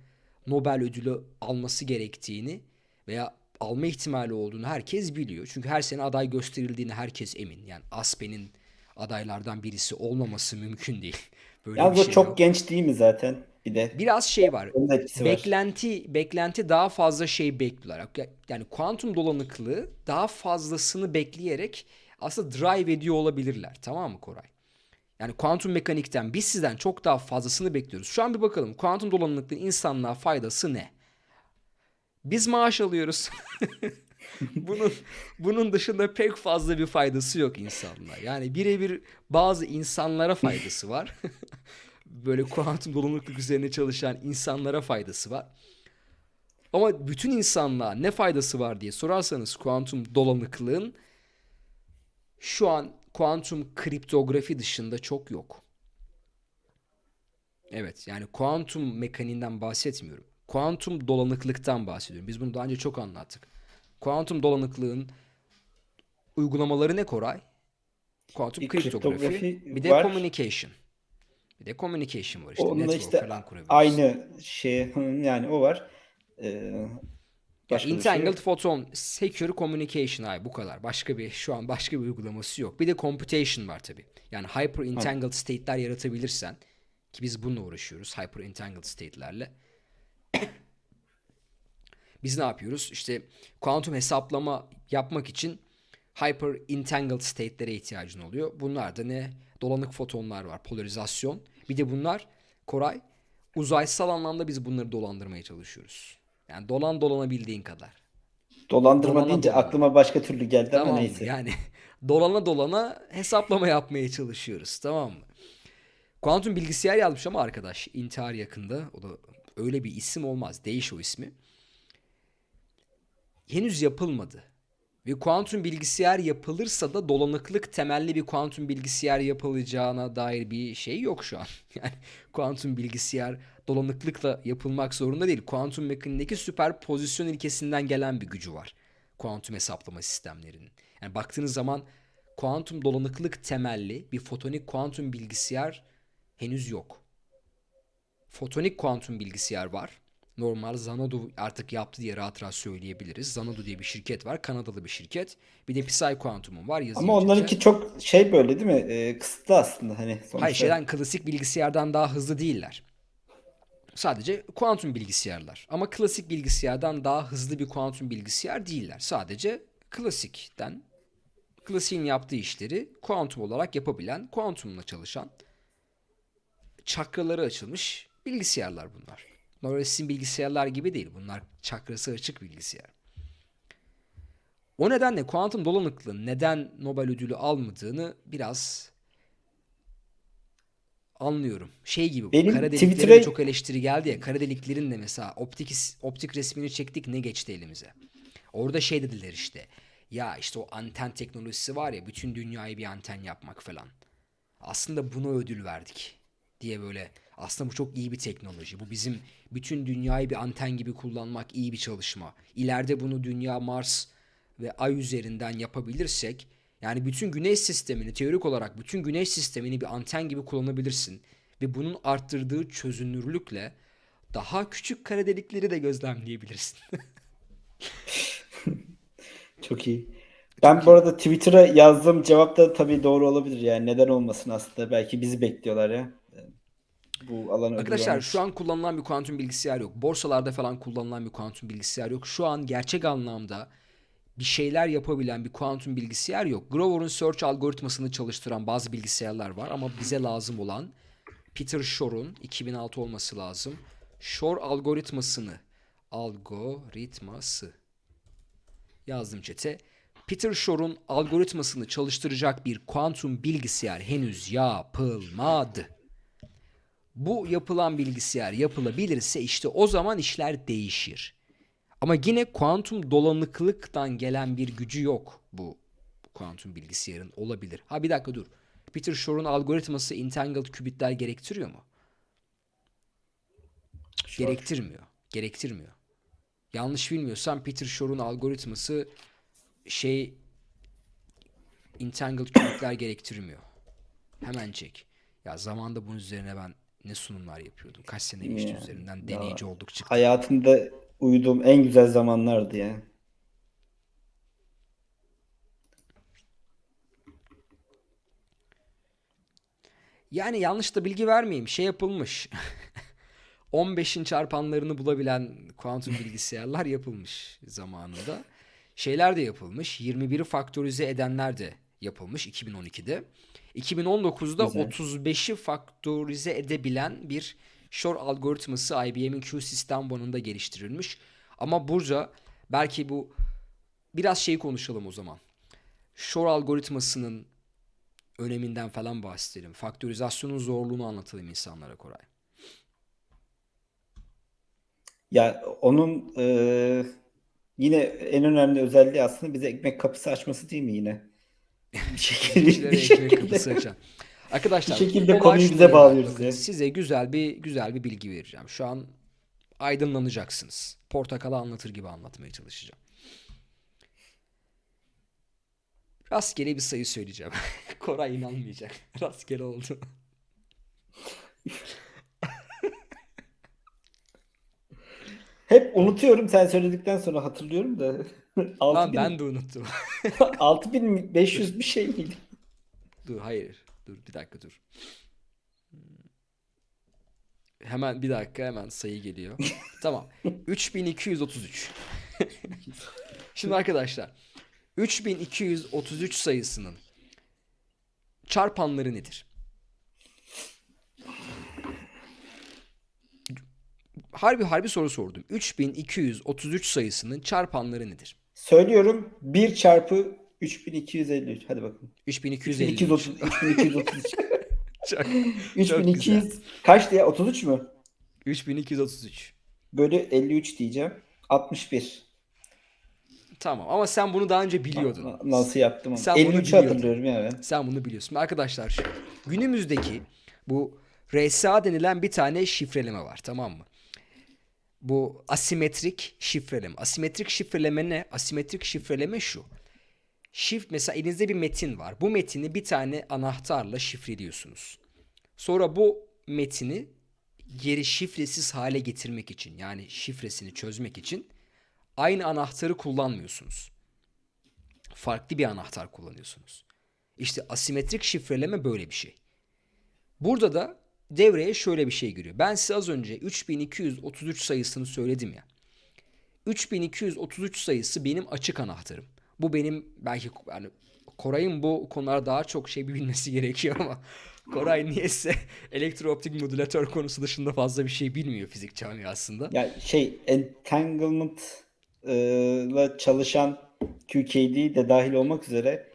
Nobel ödülü alması gerektiğini veya alma ihtimali olduğunu herkes biliyor. Çünkü her sene aday gösterildiğini herkes emin. Yani Aspen'in adaylardan birisi olmaması mümkün değil. [laughs] Böyle Yalnız o şey çok yok. genç değil mi zaten? Bir de Biraz şey var. etkisi var. Beklenti beklenti daha fazla şey bekliyorlar. Yani kuantum dolanıklığı daha fazlasını bekleyerek aslında drive ediyor olabilirler. Tamam mı Koray? Yani kuantum mekanikten biz sizden çok daha fazlasını bekliyoruz. Şu an bir bakalım kuantum dolanıklığın insanlığa faydası ne? Biz maaş alıyoruz. [laughs] Bunun bunun dışında pek fazla bir faydası yok insanlığa. Yani birebir bazı insanlara faydası var. [laughs] Böyle kuantum dolanıklık üzerine çalışan insanlara faydası var. Ama bütün insanlığa ne faydası var diye sorarsanız kuantum dolanıklığın şu an kuantum kriptografi dışında çok yok. Evet yani kuantum mekaniğinden bahsetmiyorum. Kuantum dolanıklıktan bahsediyorum. Biz bunu daha önce çok anlattık. Kuantum dolanıklığın uygulamaları ne Koray? Kuantum kriptografi, kriptografi bir de var. communication. Bir de communication var işte. Onunla Network işte falan aynı şey [laughs] yani o var. Ee, başka şey Entangled yok. Photon Secure Communication abi bu kadar. Başka bir şu an başka bir uygulaması yok. Bir de computation var tabii. Yani hyper entangled state'ler yaratabilirsen ki biz bununla uğraşıyoruz hyper entangled state'lerle. [coughs] Biz ne yapıyoruz? İşte kuantum hesaplama yapmak için hyper entangled state'lere ihtiyacın oluyor. Bunlar da ne? Dolanık fotonlar var, polarizasyon. Bir de bunlar Koray uzaysal anlamda biz bunları dolandırmaya çalışıyoruz. Yani dolan dolanabildiğin kadar. Dolandırma Dolana deyince dolana. aklıma başka türlü geldi ama Tamam mı? neyse. Yani [laughs] dolana dolana hesaplama yapmaya çalışıyoruz. Tamam mı? Kuantum bilgisayar yazmış ama arkadaş intihar yakında. O da öyle bir isim olmaz. Değiş o ismi. Henüz yapılmadı. Ve kuantum bilgisayar yapılırsa da dolanıklık temelli bir kuantum bilgisayar yapılacağına dair bir şey yok şu an. [laughs] Yani kuantum bilgisayar dolanıklıkla yapılmak zorunda değil. Kuantum mekaniğindeki süperpozisyon ilkesinden gelen bir gücü var. Kuantum hesaplama sistemlerinin. Yani baktığınız zaman kuantum dolanıklık temelli bir fotonik kuantum bilgisayar henüz yok. Fotonik kuantum bilgisayar var. Normal Xanadu artık yaptı diye rahat rahat söyleyebiliriz. Xanadu diye bir şirket var. Kanadalı bir şirket. Bir de Psi Quantum'un var yazı Ama onlarınki çok şey böyle değil mi? Ee, kısıtlı aslında hani Hayır sonuçta. şeyden klasik bilgisayardan daha hızlı değiller. Sadece kuantum bilgisayarlar. Ama klasik bilgisayardan daha hızlı bir kuantum bilgisayar değiller. Sadece klasikten, klasiğin yaptığı işleri kuantum olarak yapabilen, kuantumla çalışan, çakraları açılmış bilgisayarlar bunlar. Normal sizin bilgisayarlar gibi değil. Bunlar çakrası açık bilgisayar. O nedenle kuantum dolanıklılığın neden Nobel ödülü almadığını biraz anlıyorum. Şey gibi bu. Benim Kara deliklere Twitter'a- çok eleştiri geldi ya. Kara deliklerin de mesela optik optik resmini çektik ne geçti elimize. Orada şey dediler işte. Ya işte o anten teknolojisi var ya bütün dünyayı bir anten yapmak falan. Aslında buna ödül verdik diye böyle aslında bu çok iyi bir teknoloji. Bu bizim bütün dünyayı bir anten gibi kullanmak iyi bir çalışma. İleride bunu dünya, Mars ve Ay üzerinden yapabilirsek yani bütün güneş sistemini teorik olarak bütün güneş sistemini bir anten gibi kullanabilirsin. Ve bunun arttırdığı çözünürlükle daha küçük kara delikleri de gözlemleyebilirsin. [laughs] Çok iyi. Ben bu arada Twitter'a yazdığım cevap da tabii doğru olabilir yani. Neden olmasın aslında. Belki bizi bekliyorlar ya. Bu alan ödül Arkadaşlar şu an kullanılan bir kuantum bilgisayar yok. Borsalarda falan kullanılan bir kuantum bilgisayar yok. Şu an gerçek anlamda bir şeyler yapabilen bir kuantum bilgisayar yok. Grover'ın search algoritmasını çalıştıran bazı bilgisayarlar var ama bize lazım olan Peter Shor'un 2006 olması lazım. Shor algoritmasını algoritması yazdım çete. Peter Shor'un algoritmasını çalıştıracak bir kuantum bilgisayar henüz yapılmadı. Bu yapılan bilgisayar yapılabilirse işte o zaman işler değişir. Ama yine kuantum dolanıklıktan gelen bir gücü yok bu kuantum bilgisayarın olabilir. Ha bir dakika dur. Peter Shor'un algoritması entangled kübitler gerektiriyor mu? Shor. Gerektirmiyor. Gerektirmiyor. Yanlış bilmiyorsam Peter Shor'un algoritması şey entangled kübitler gerektirmiyor. Hemen çek. Ya zamanda bunun üzerine ben ne sunumlar yapıyordum. Kaç sene geçti Ya, üzerinden deneyici ya. olduk çıktı. Hayatımda uyuduğum en güzel zamanlardı ya. Yani yanlış da bilgi vermeyeyim. Şey yapılmış. [laughs] 15'in çarpanlarını bulabilen kuantum bilgisayarlar yapılmış zamanında. Şeyler de yapılmış. 21'i faktörize edenler de yapılmış 2012'de. 2019'da Güzel. 35'i faktörize edebilen bir Shor algoritması IBM'in Q System One'ında geliştirilmiş. Ama burada belki bu biraz şey konuşalım o zaman. Shor algoritmasının öneminden falan bahsedelim. Faktörizasyonun zorluğunu anlatalım insanlara Koray. Ya onun e, yine en önemli özelliği aslında bize ekmek kapısı açması değil mi yine? [laughs] Bir şekilde, bir şekilde. Arkadaşlar Bir şekilde konuyu bize bağlıyoruz Bakın, ya. Size güzel bir güzel bir bilgi vereceğim. Şu an aydınlanacaksınız. Portakala anlatır gibi anlatmaya çalışacağım. Rastgele bir sayı söyleyeceğim. [laughs] Koray inanmayacak. [laughs] Rastgele oldu. Hep unutuyorum sen söyledikten sonra hatırlıyorum da. [laughs] Lan 6000 ben de unuttum. [laughs] 6500 bir şey miydi? Dur hayır. Dur bir dakika dur. Hmm. Hemen bir dakika hemen sayı geliyor. [laughs] Tamam. 3233. Şimdi arkadaşlar 3233 sayısının çarpanları nedir? Harbi harbi soru sordum. 3233 sayısının çarpanları nedir? Söylüyorum 1 çarpı 3253. Hadi bakalım. 3253. 3230 3233. Çok, 3200 kaçtı ya? 33 mü? 3233. Bölü 53 diyeceğim. 61. Tamam ama sen bunu daha önce biliyordun. Na- Nasıl yaptım ama. Sen bunu 53'ü biliyordun. hatırlıyorum ya ben. Sen bunu biliyorsun. Arkadaşlar günümüzdeki bu RSA denilen bir tane şifreleme var tamam mı? Bu asimetrik şifreleme. Asimetrik şifreleme ne? Asimetrik şifreleme şu. Şif mesela elinizde bir metin var. Bu metini bir tane anahtarla şifreliyorsunuz. Sonra bu metini geri şifresiz hale getirmek için yani şifresini çözmek için aynı anahtarı kullanmıyorsunuz. Farklı bir anahtar kullanıyorsunuz. İşte asimetrik şifreleme böyle bir şey. Burada da devreye şöyle bir şey giriyor. Ben size az önce 3233 sayısını söyledim ya. 3233 sayısı benim açık anahtarım. Bu benim belki yani Koray'ın bu konularda daha çok şey bilmesi [laughs] gerekiyor ama Koray niyeyse [laughs] elektrooptik modülatör konusu dışında fazla bir şey bilmiyor fizik camiasında. Ya şey entanglement e, çalışan QKD de dahil olmak üzere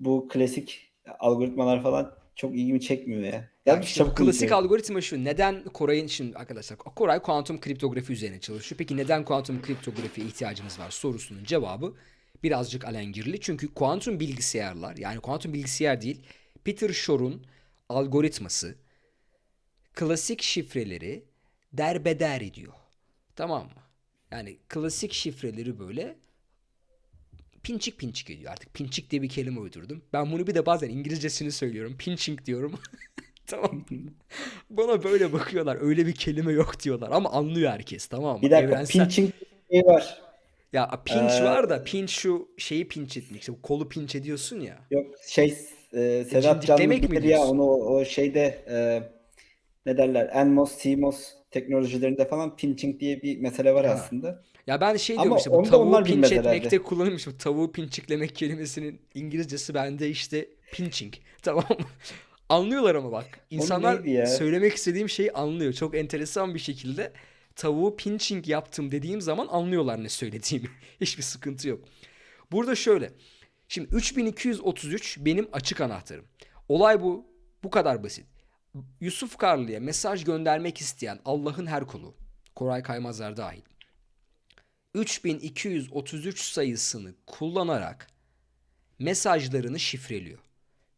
bu klasik algoritmalar falan çok ilgimi çekmiyor ya. Ya Ya işte bu klasik algoritma şu. Neden Koray'ın şimdi arkadaşlar Koray kuantum kriptografi üzerine çalışıyor. Peki neden kuantum kriptografiye ihtiyacımız var sorusunun cevabı birazcık alengirli. Çünkü kuantum bilgisayarlar yani kuantum bilgisayar değil Peter Shor'un algoritması klasik şifreleri derbeder ediyor. Tamam mı? Yani klasik şifreleri böyle pinçik pinçik ediyor. Artık pinçik diye bir kelime uydurdum. Ben bunu bir de bazen İngilizcesini söylüyorum. Pinching diyorum. [laughs] tamam. Bana böyle bakıyorlar. Öyle bir kelime yok diyorlar. Ama anlıyor herkes tamam mı? Bir dakika Evrensel- pinching şey var. Ya pinch Ee, var da pinch şu şeyi pinch etmek. İşte kolu pinch ediyorsun ya. Yok şey e, Sedat Canlı bilir ya onu o, şeyde e, ne derler NMOS, CMOS teknolojilerinde falan pinching diye bir mesele var Ha. aslında. Ya ben şey Ama diyorum işte bu tavuğu bilmez etmekte kullanılmış. Bu tavuğu pinçiklemek kelimesinin İngilizcesi bende işte pinching. [laughs] Tamam mı? Anlıyorlar ama bak. İnsanlar söylemek istediğim şeyi anlıyor. Çok enteresan bir şekilde tavuğu pinching yaptım dediğim zaman anlıyorlar ne söylediğimi. [laughs] Hiçbir sıkıntı yok. Burada şöyle. Şimdi 3233 benim açık anahtarım. Olay bu. Bu kadar basit. Yusuf Karlı'ya mesaj göndermek isteyen Allah'ın her kulu, Koray Kaymazlar dahil, 3233 sayısını kullanarak mesajlarını şifreliyor.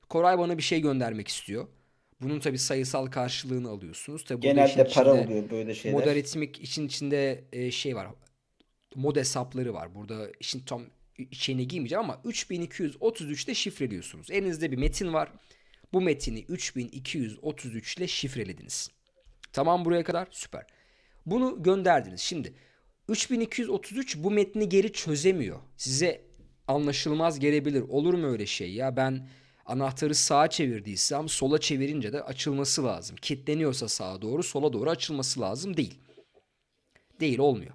Koray bana bir şey göndermek istiyor. Bunun tabii sayısal karşılığını alıyorsunuz. Tabii Genelde para oluyor böyle şeyler. Modaritmik için içinde e, şey var. Mod hesapları var. Burada işin tam içine giymeyeceğim ama 3233'te şifreliyorsunuz. Elinizde bir metin var. Bu metini 3233 ile şifrelediniz. Tamam buraya kadar süper. Bunu gönderdiniz. Şimdi 3233 bu metni geri çözemiyor. Size anlaşılmaz gelebilir. Olur mu öyle şey ya? Ben anahtarı sağa çevirdiysem sola çevirince de açılması lazım. Kilitleniyorsa sağa doğru sola doğru açılması lazım değil. Değil olmuyor.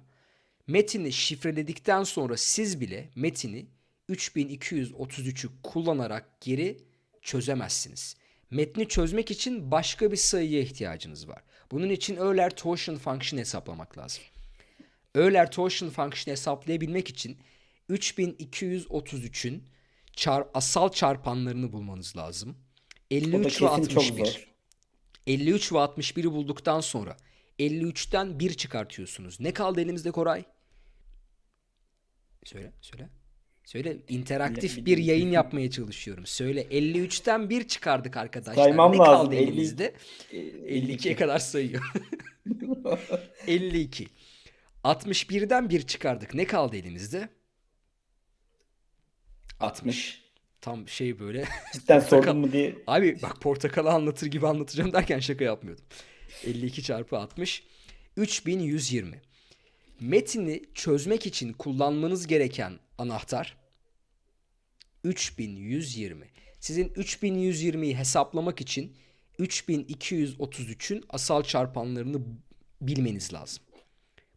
Metini şifreledikten sonra siz bile metini 3233'ü kullanarak geri çözemezsiniz. Metni çözmek için başka bir sayıya ihtiyacınız var. Bunun için Euler Torsion Function hesaplamak lazım. Euler Torsion Function hesaplayabilmek için 3233'ün çar asal çarpanlarını bulmanız lazım. O da 53 ve kesin çok 61. zor. 53 ve 61'i bulduktan sonra 53'ten 1 çıkartıyorsunuz. Ne kaldı elimizde Koray? Söyle, söyle. Söyle, interaktif bir yayın yapmaya çalışıyorum. Söyle, 53'ten 1 çıkardık arkadaşlar. Saymam ne lazım, kaldı 50 elimizde? e, 52'ye kadar sayıyor. [laughs] 52. 61'den 1 çıkardık. Ne kaldı elimizde? 60. Tam şey böyle. Cidden [laughs] sordun mu diye. Abi bak portakalı anlatır gibi anlatacağım derken şaka yapmıyordum. 52 çarpı 60 3120. Metini çözmek için kullanmanız gereken anahtar 3120. Sizin 3120'yi hesaplamak için 3233'ün asal çarpanlarını bilmeniz lazım.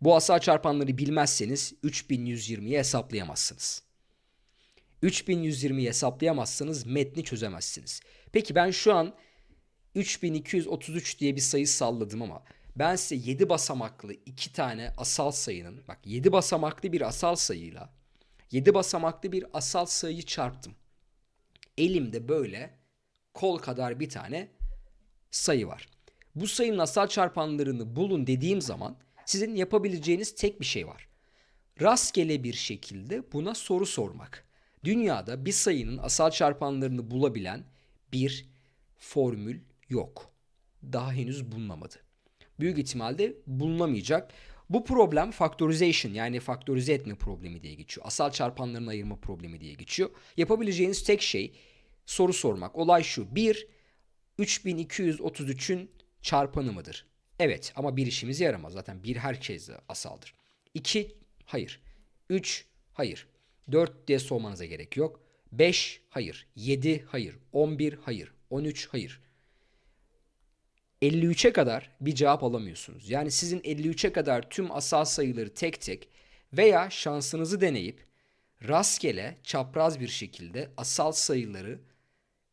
Bu asal çarpanları bilmezseniz 3120'yi hesaplayamazsınız. 3120'yi hesaplayamazsanız metni çözemezsiniz. Peki ben şu an 3233 diye bir sayı salladım ama ben size 7 basamaklı iki tane asal sayının bak 7 basamaklı bir asal sayıyla 7 basamaklı bir asal sayıyı çarptım. Elimde böyle kol kadar bir tane sayı var. Bu sayının asal çarpanlarını bulun dediğim zaman sizin yapabileceğiniz tek bir şey var. Rastgele bir şekilde buna soru sormak. Dünyada bir sayının asal çarpanlarını bulabilen bir formül yok. Daha henüz bulunamadı. Büyük ihtimalle bulunamayacak. Bu problem factorization yani faktörize etme problemi diye geçiyor. Asal çarpanlarını ayırma problemi diye geçiyor. Yapabileceğiniz tek şey soru sormak. Olay şu. 1 3233'ün çarpanı mıdır? Evet ama bir işimize yaramaz. Zaten bir herkese asaldır. 2 hayır. 3 hayır. 4 diye sormanıza gerek yok. 5 hayır. 7 hayır. 11 hayır. 13 hayır. 53'e kadar bir cevap alamıyorsunuz. Yani sizin 53'e kadar tüm asal sayıları tek tek veya şansınızı deneyip rastgele çapraz bir şekilde asal sayıları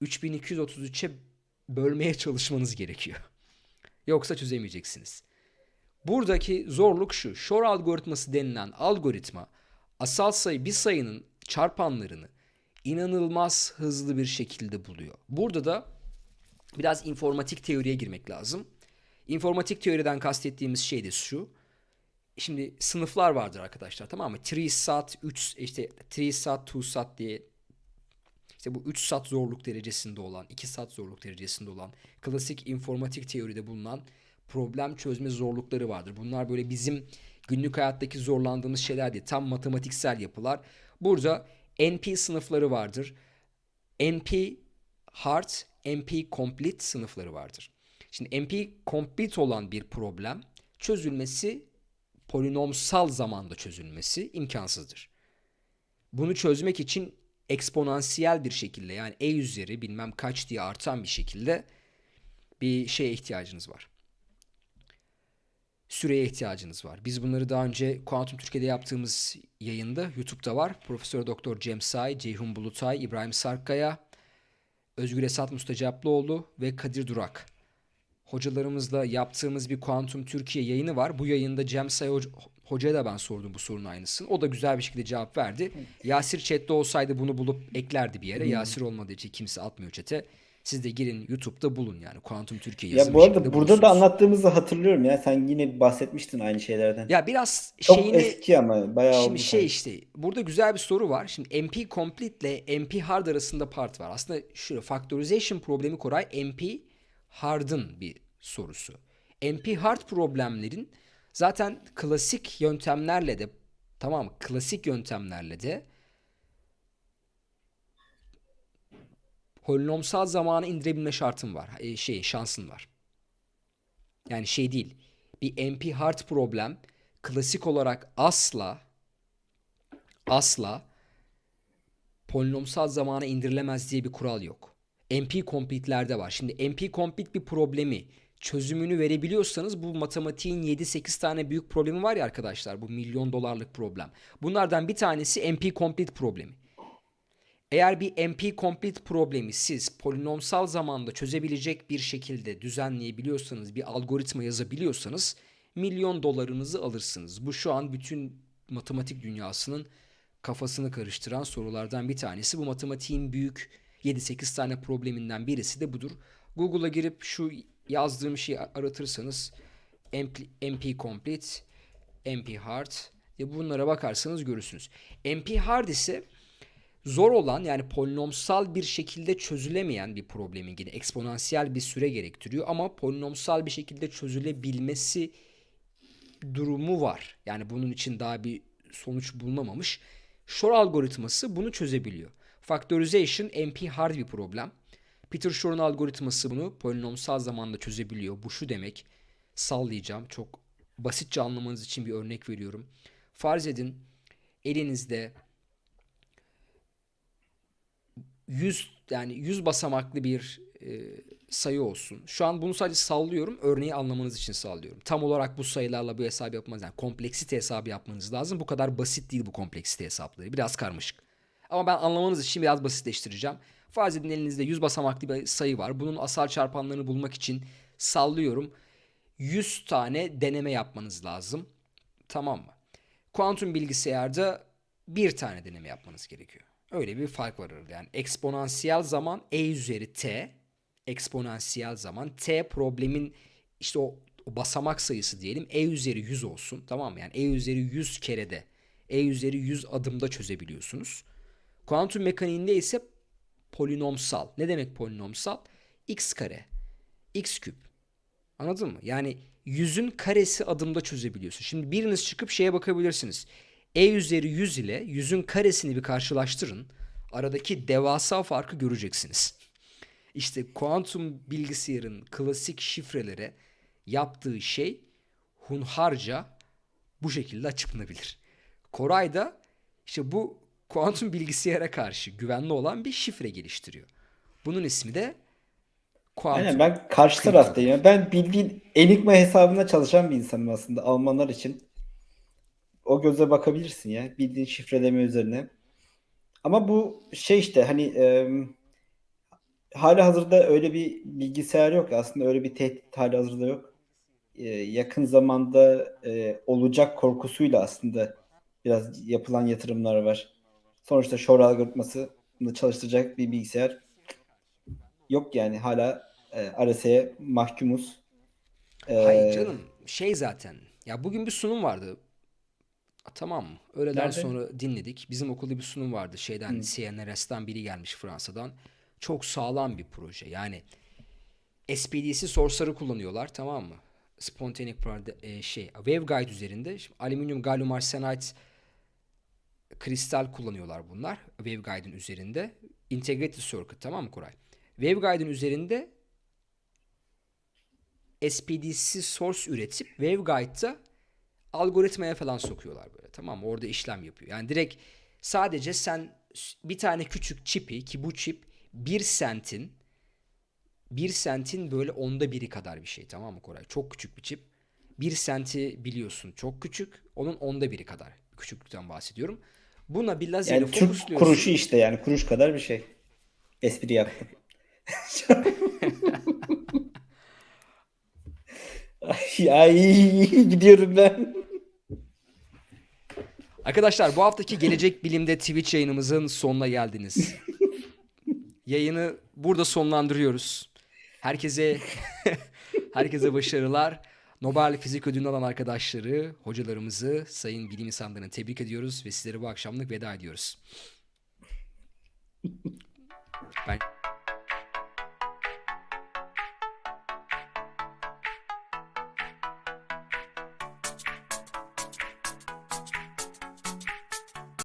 3233'e bölmeye çalışmanız gerekiyor. Yoksa çözemeyeceksiniz. Buradaki zorluk şu. Shor algoritması denilen algoritma asal sayı bir sayının çarpanlarını inanılmaz hızlı bir şekilde buluyor. Burada da biraz informatik teoriye girmek lazım. İnformatik teoriden kastettiğimiz şey de şu. Şimdi sınıflar vardır arkadaşlar tamam mı? 3 sat, 3 işte 3 sat, 2 sat diye işte bu 3 sat zorluk derecesinde olan, 2 sat zorluk derecesinde olan klasik informatik teoride bulunan problem çözme zorlukları vardır. Bunlar böyle bizim günlük hayattaki zorlandığımız şeyler değil. Tam matematiksel yapılar. Burada NP sınıfları vardır. NP Hard, NP Complete sınıfları vardır. Şimdi NP Complete olan bir problem çözülmesi polinomsal zamanda çözülmesi imkansızdır. Bunu çözmek için eksponansiyel bir şekilde yani e üzeri bilmem kaç diye artan bir şekilde bir şeye ihtiyacınız var. Süreye ihtiyacınız var. Biz bunları daha önce Kuantum Türkiye'de yaptığımız yayında YouTube'da var. Profesör Doktor Cem Say, Ceyhun Bulutay, İbrahim Sarkkaya, Özgür Esat Mustacaplıoğlu ve Kadir Durak. Hocalarımızla yaptığımız bir Kuantum Türkiye yayını var. Bu yayında Cem Say Hoca'ya da ben sordum bu sorunun aynısını. O da güzel bir şekilde cevap verdi. Yasir chatte olsaydı bunu bulup eklerdi bir yere. Yasir olmadığı için kimse atmıyor chat'e. Siz de girin YouTube'da bulun yani. Kuantum Türkiye yazın Ya bu arada burada da bulursunuz. anlattığımızı hatırlıyorum ya. Sen yine bahsetmiştin aynı şeylerden. Ya biraz Çok şeyini eski ama bayağı oldu Şimdi şey sanki. işte burada güzel bir soru var. Şimdi MP Complete ile MP Hard arasında part var. Aslında şu factorization problemi Koray MP Hard'ın bir sorusu. MP Hard problemlerin zaten klasik yöntemlerle de tamam klasik yöntemlerle de polinomsal zamana indirebilme şartın var. E, şey şansın var. Yani şey değil. Bir NP hard problem klasik olarak asla asla polinomsal zamana indirilemez diye bir kural yok. NP complete'lerde var. Şimdi NP complete bir problemi çözümünü verebiliyorsanız bu matematiğin 7-8 tane büyük problemi var ya arkadaşlar. Bu milyon dolarlık problem. Bunlardan bir tanesi NP complete problemi. Eğer bir NP complete problemi siz polinomsal zamanda çözebilecek bir şekilde düzenleyebiliyorsanız, bir algoritma yazabiliyorsanız milyon dolarınızı alırsınız. Bu şu an bütün matematik dünyasının kafasını karıştıran sorulardan bir tanesi. Bu matematiğin büyük 7-8 tane probleminden birisi de budur. Google'a girip şu yazdığım şeyi aratırsanız NP, NP complete, NP hard diye bunlara bakarsanız görürsünüz. NP hard ise zor olan yani polinomsal bir şekilde çözülemeyen bir problemin yine eksponansiyel bir süre gerektiriyor ama polinomsal bir şekilde çözülebilmesi durumu var. Yani bunun için daha bir sonuç bulunamamış. Shor algoritması bunu çözebiliyor. Factorization NP hard bir problem. Peter Shor'un algoritması bunu polinomsal zamanda çözebiliyor. Bu şu demek. Sallayacağım. Çok basitçe anlamanız için bir örnek veriyorum. Farz edin elinizde 100 yani 100 basamaklı bir e, sayı olsun. Şu an bunu sadece sallıyorum. Örneği anlamanız için sallıyorum. Tam olarak bu sayılarla bu hesabı yapmanız yani kompleksite hesabı yapmanız lazım. Bu kadar basit değil bu kompleksite hesapları. Biraz karmaşık. Ama ben anlamanız için biraz basitleştireceğim. Farz edin elinizde 100 basamaklı bir sayı var. Bunun asal çarpanlarını bulmak için sallıyorum. 100 tane deneme yapmanız lazım. Tamam mı? Kuantum bilgisayarda bir tane deneme yapmanız gerekiyor. Öyle bir fark var arada. Yani eksponansiyel zaman e üzeri t, eksponansiyel zaman t problemin işte o, o basamak sayısı diyelim e üzeri 100 olsun. Tamam mı? Yani e üzeri 100 kerede, e üzeri 100 adımda çözebiliyorsunuz. Kuantum mekaniğinde ise polinomsal. Ne demek polinomsal? x kare, x küp. Anladın mı? Yani yüzün karesi adımda çözebiliyorsun. Şimdi biriniz çıkıp şeye bakabilirsiniz. E üzeri 100 ile yüzün karesini bir karşılaştırın. Aradaki devasa farkı göreceksiniz. İşte kuantum bilgisayarın klasik şifrelere yaptığı şey hunharca bu şekilde açıklanabilir. Koray da işte bu kuantum bilgisayara karşı güvenli olan bir şifre geliştiriyor. Bunun ismi de Kuantum. Aynen ben karşı taraftayım. ya. Ben bildiğin Enigma hesabına çalışan bir insanım aslında Almanlar için. O göze bakabilirsin ya. Bildiğin şifreleme üzerine. Ama bu şey işte hani e, hala hazırda öyle bir bilgisayar yok. Aslında öyle bir tehdit hala hazırda yok. E, yakın zamanda e, olacak korkusuyla aslında biraz yapılan yatırımlar var. Sonuçta Shor algoritmasını çalıştıracak bir bilgisayar yok yani hala e, RSA'ya mahkumuz. E, Hayır canım şey zaten. Ya bugün bir sunum vardı. Tamam mı? Öğleden Nerede? sonra dinledik. Bizim okulda bir sunum vardı. Şeyden CNRS'ten biri gelmiş Fransa'dan. Çok sağlam bir proje. Yani SPDC source'ları kullanıyorlar tamam mı? Prod- e, şey waveguide üzerinde şimdi alüminyum gallium arsenide kristal kullanıyorlar bunlar waveguide'in üzerinde. Integrated circuit tamam mı Koray? Waveguide'in üzerinde SPDC source üretip waveguide'da algoritmaya falan sokuyorlar böyle tamam mı? Orada işlem yapıyor. Yani direkt sadece sen bir tane küçük çipi ki bu çip 1 sentin 1 sentin böyle onda biri kadar bir şey tamam mı Koray? Çok küçük bir çip. 1 senti biliyorsun çok küçük. Onun onda biri kadar. Küçüklükten bahsediyorum. Buna bir lazerle yani fokusluyorsun. kuruşu işte yani kuruş kadar bir şey. Espri yaptım. Ay, [laughs] ay gidiyorum ben. Arkadaşlar bu haftaki Gelecek Bilim'de Twitch yayınımızın sonuna geldiniz. Yayını burada sonlandırıyoruz. Herkese [laughs] herkese başarılar. Nobel Fizik Ödülünü alan arkadaşları, hocalarımızı, sayın bilim insanlarını tebrik ediyoruz ve sizlere bu akşamlık veda ediyoruz. Ben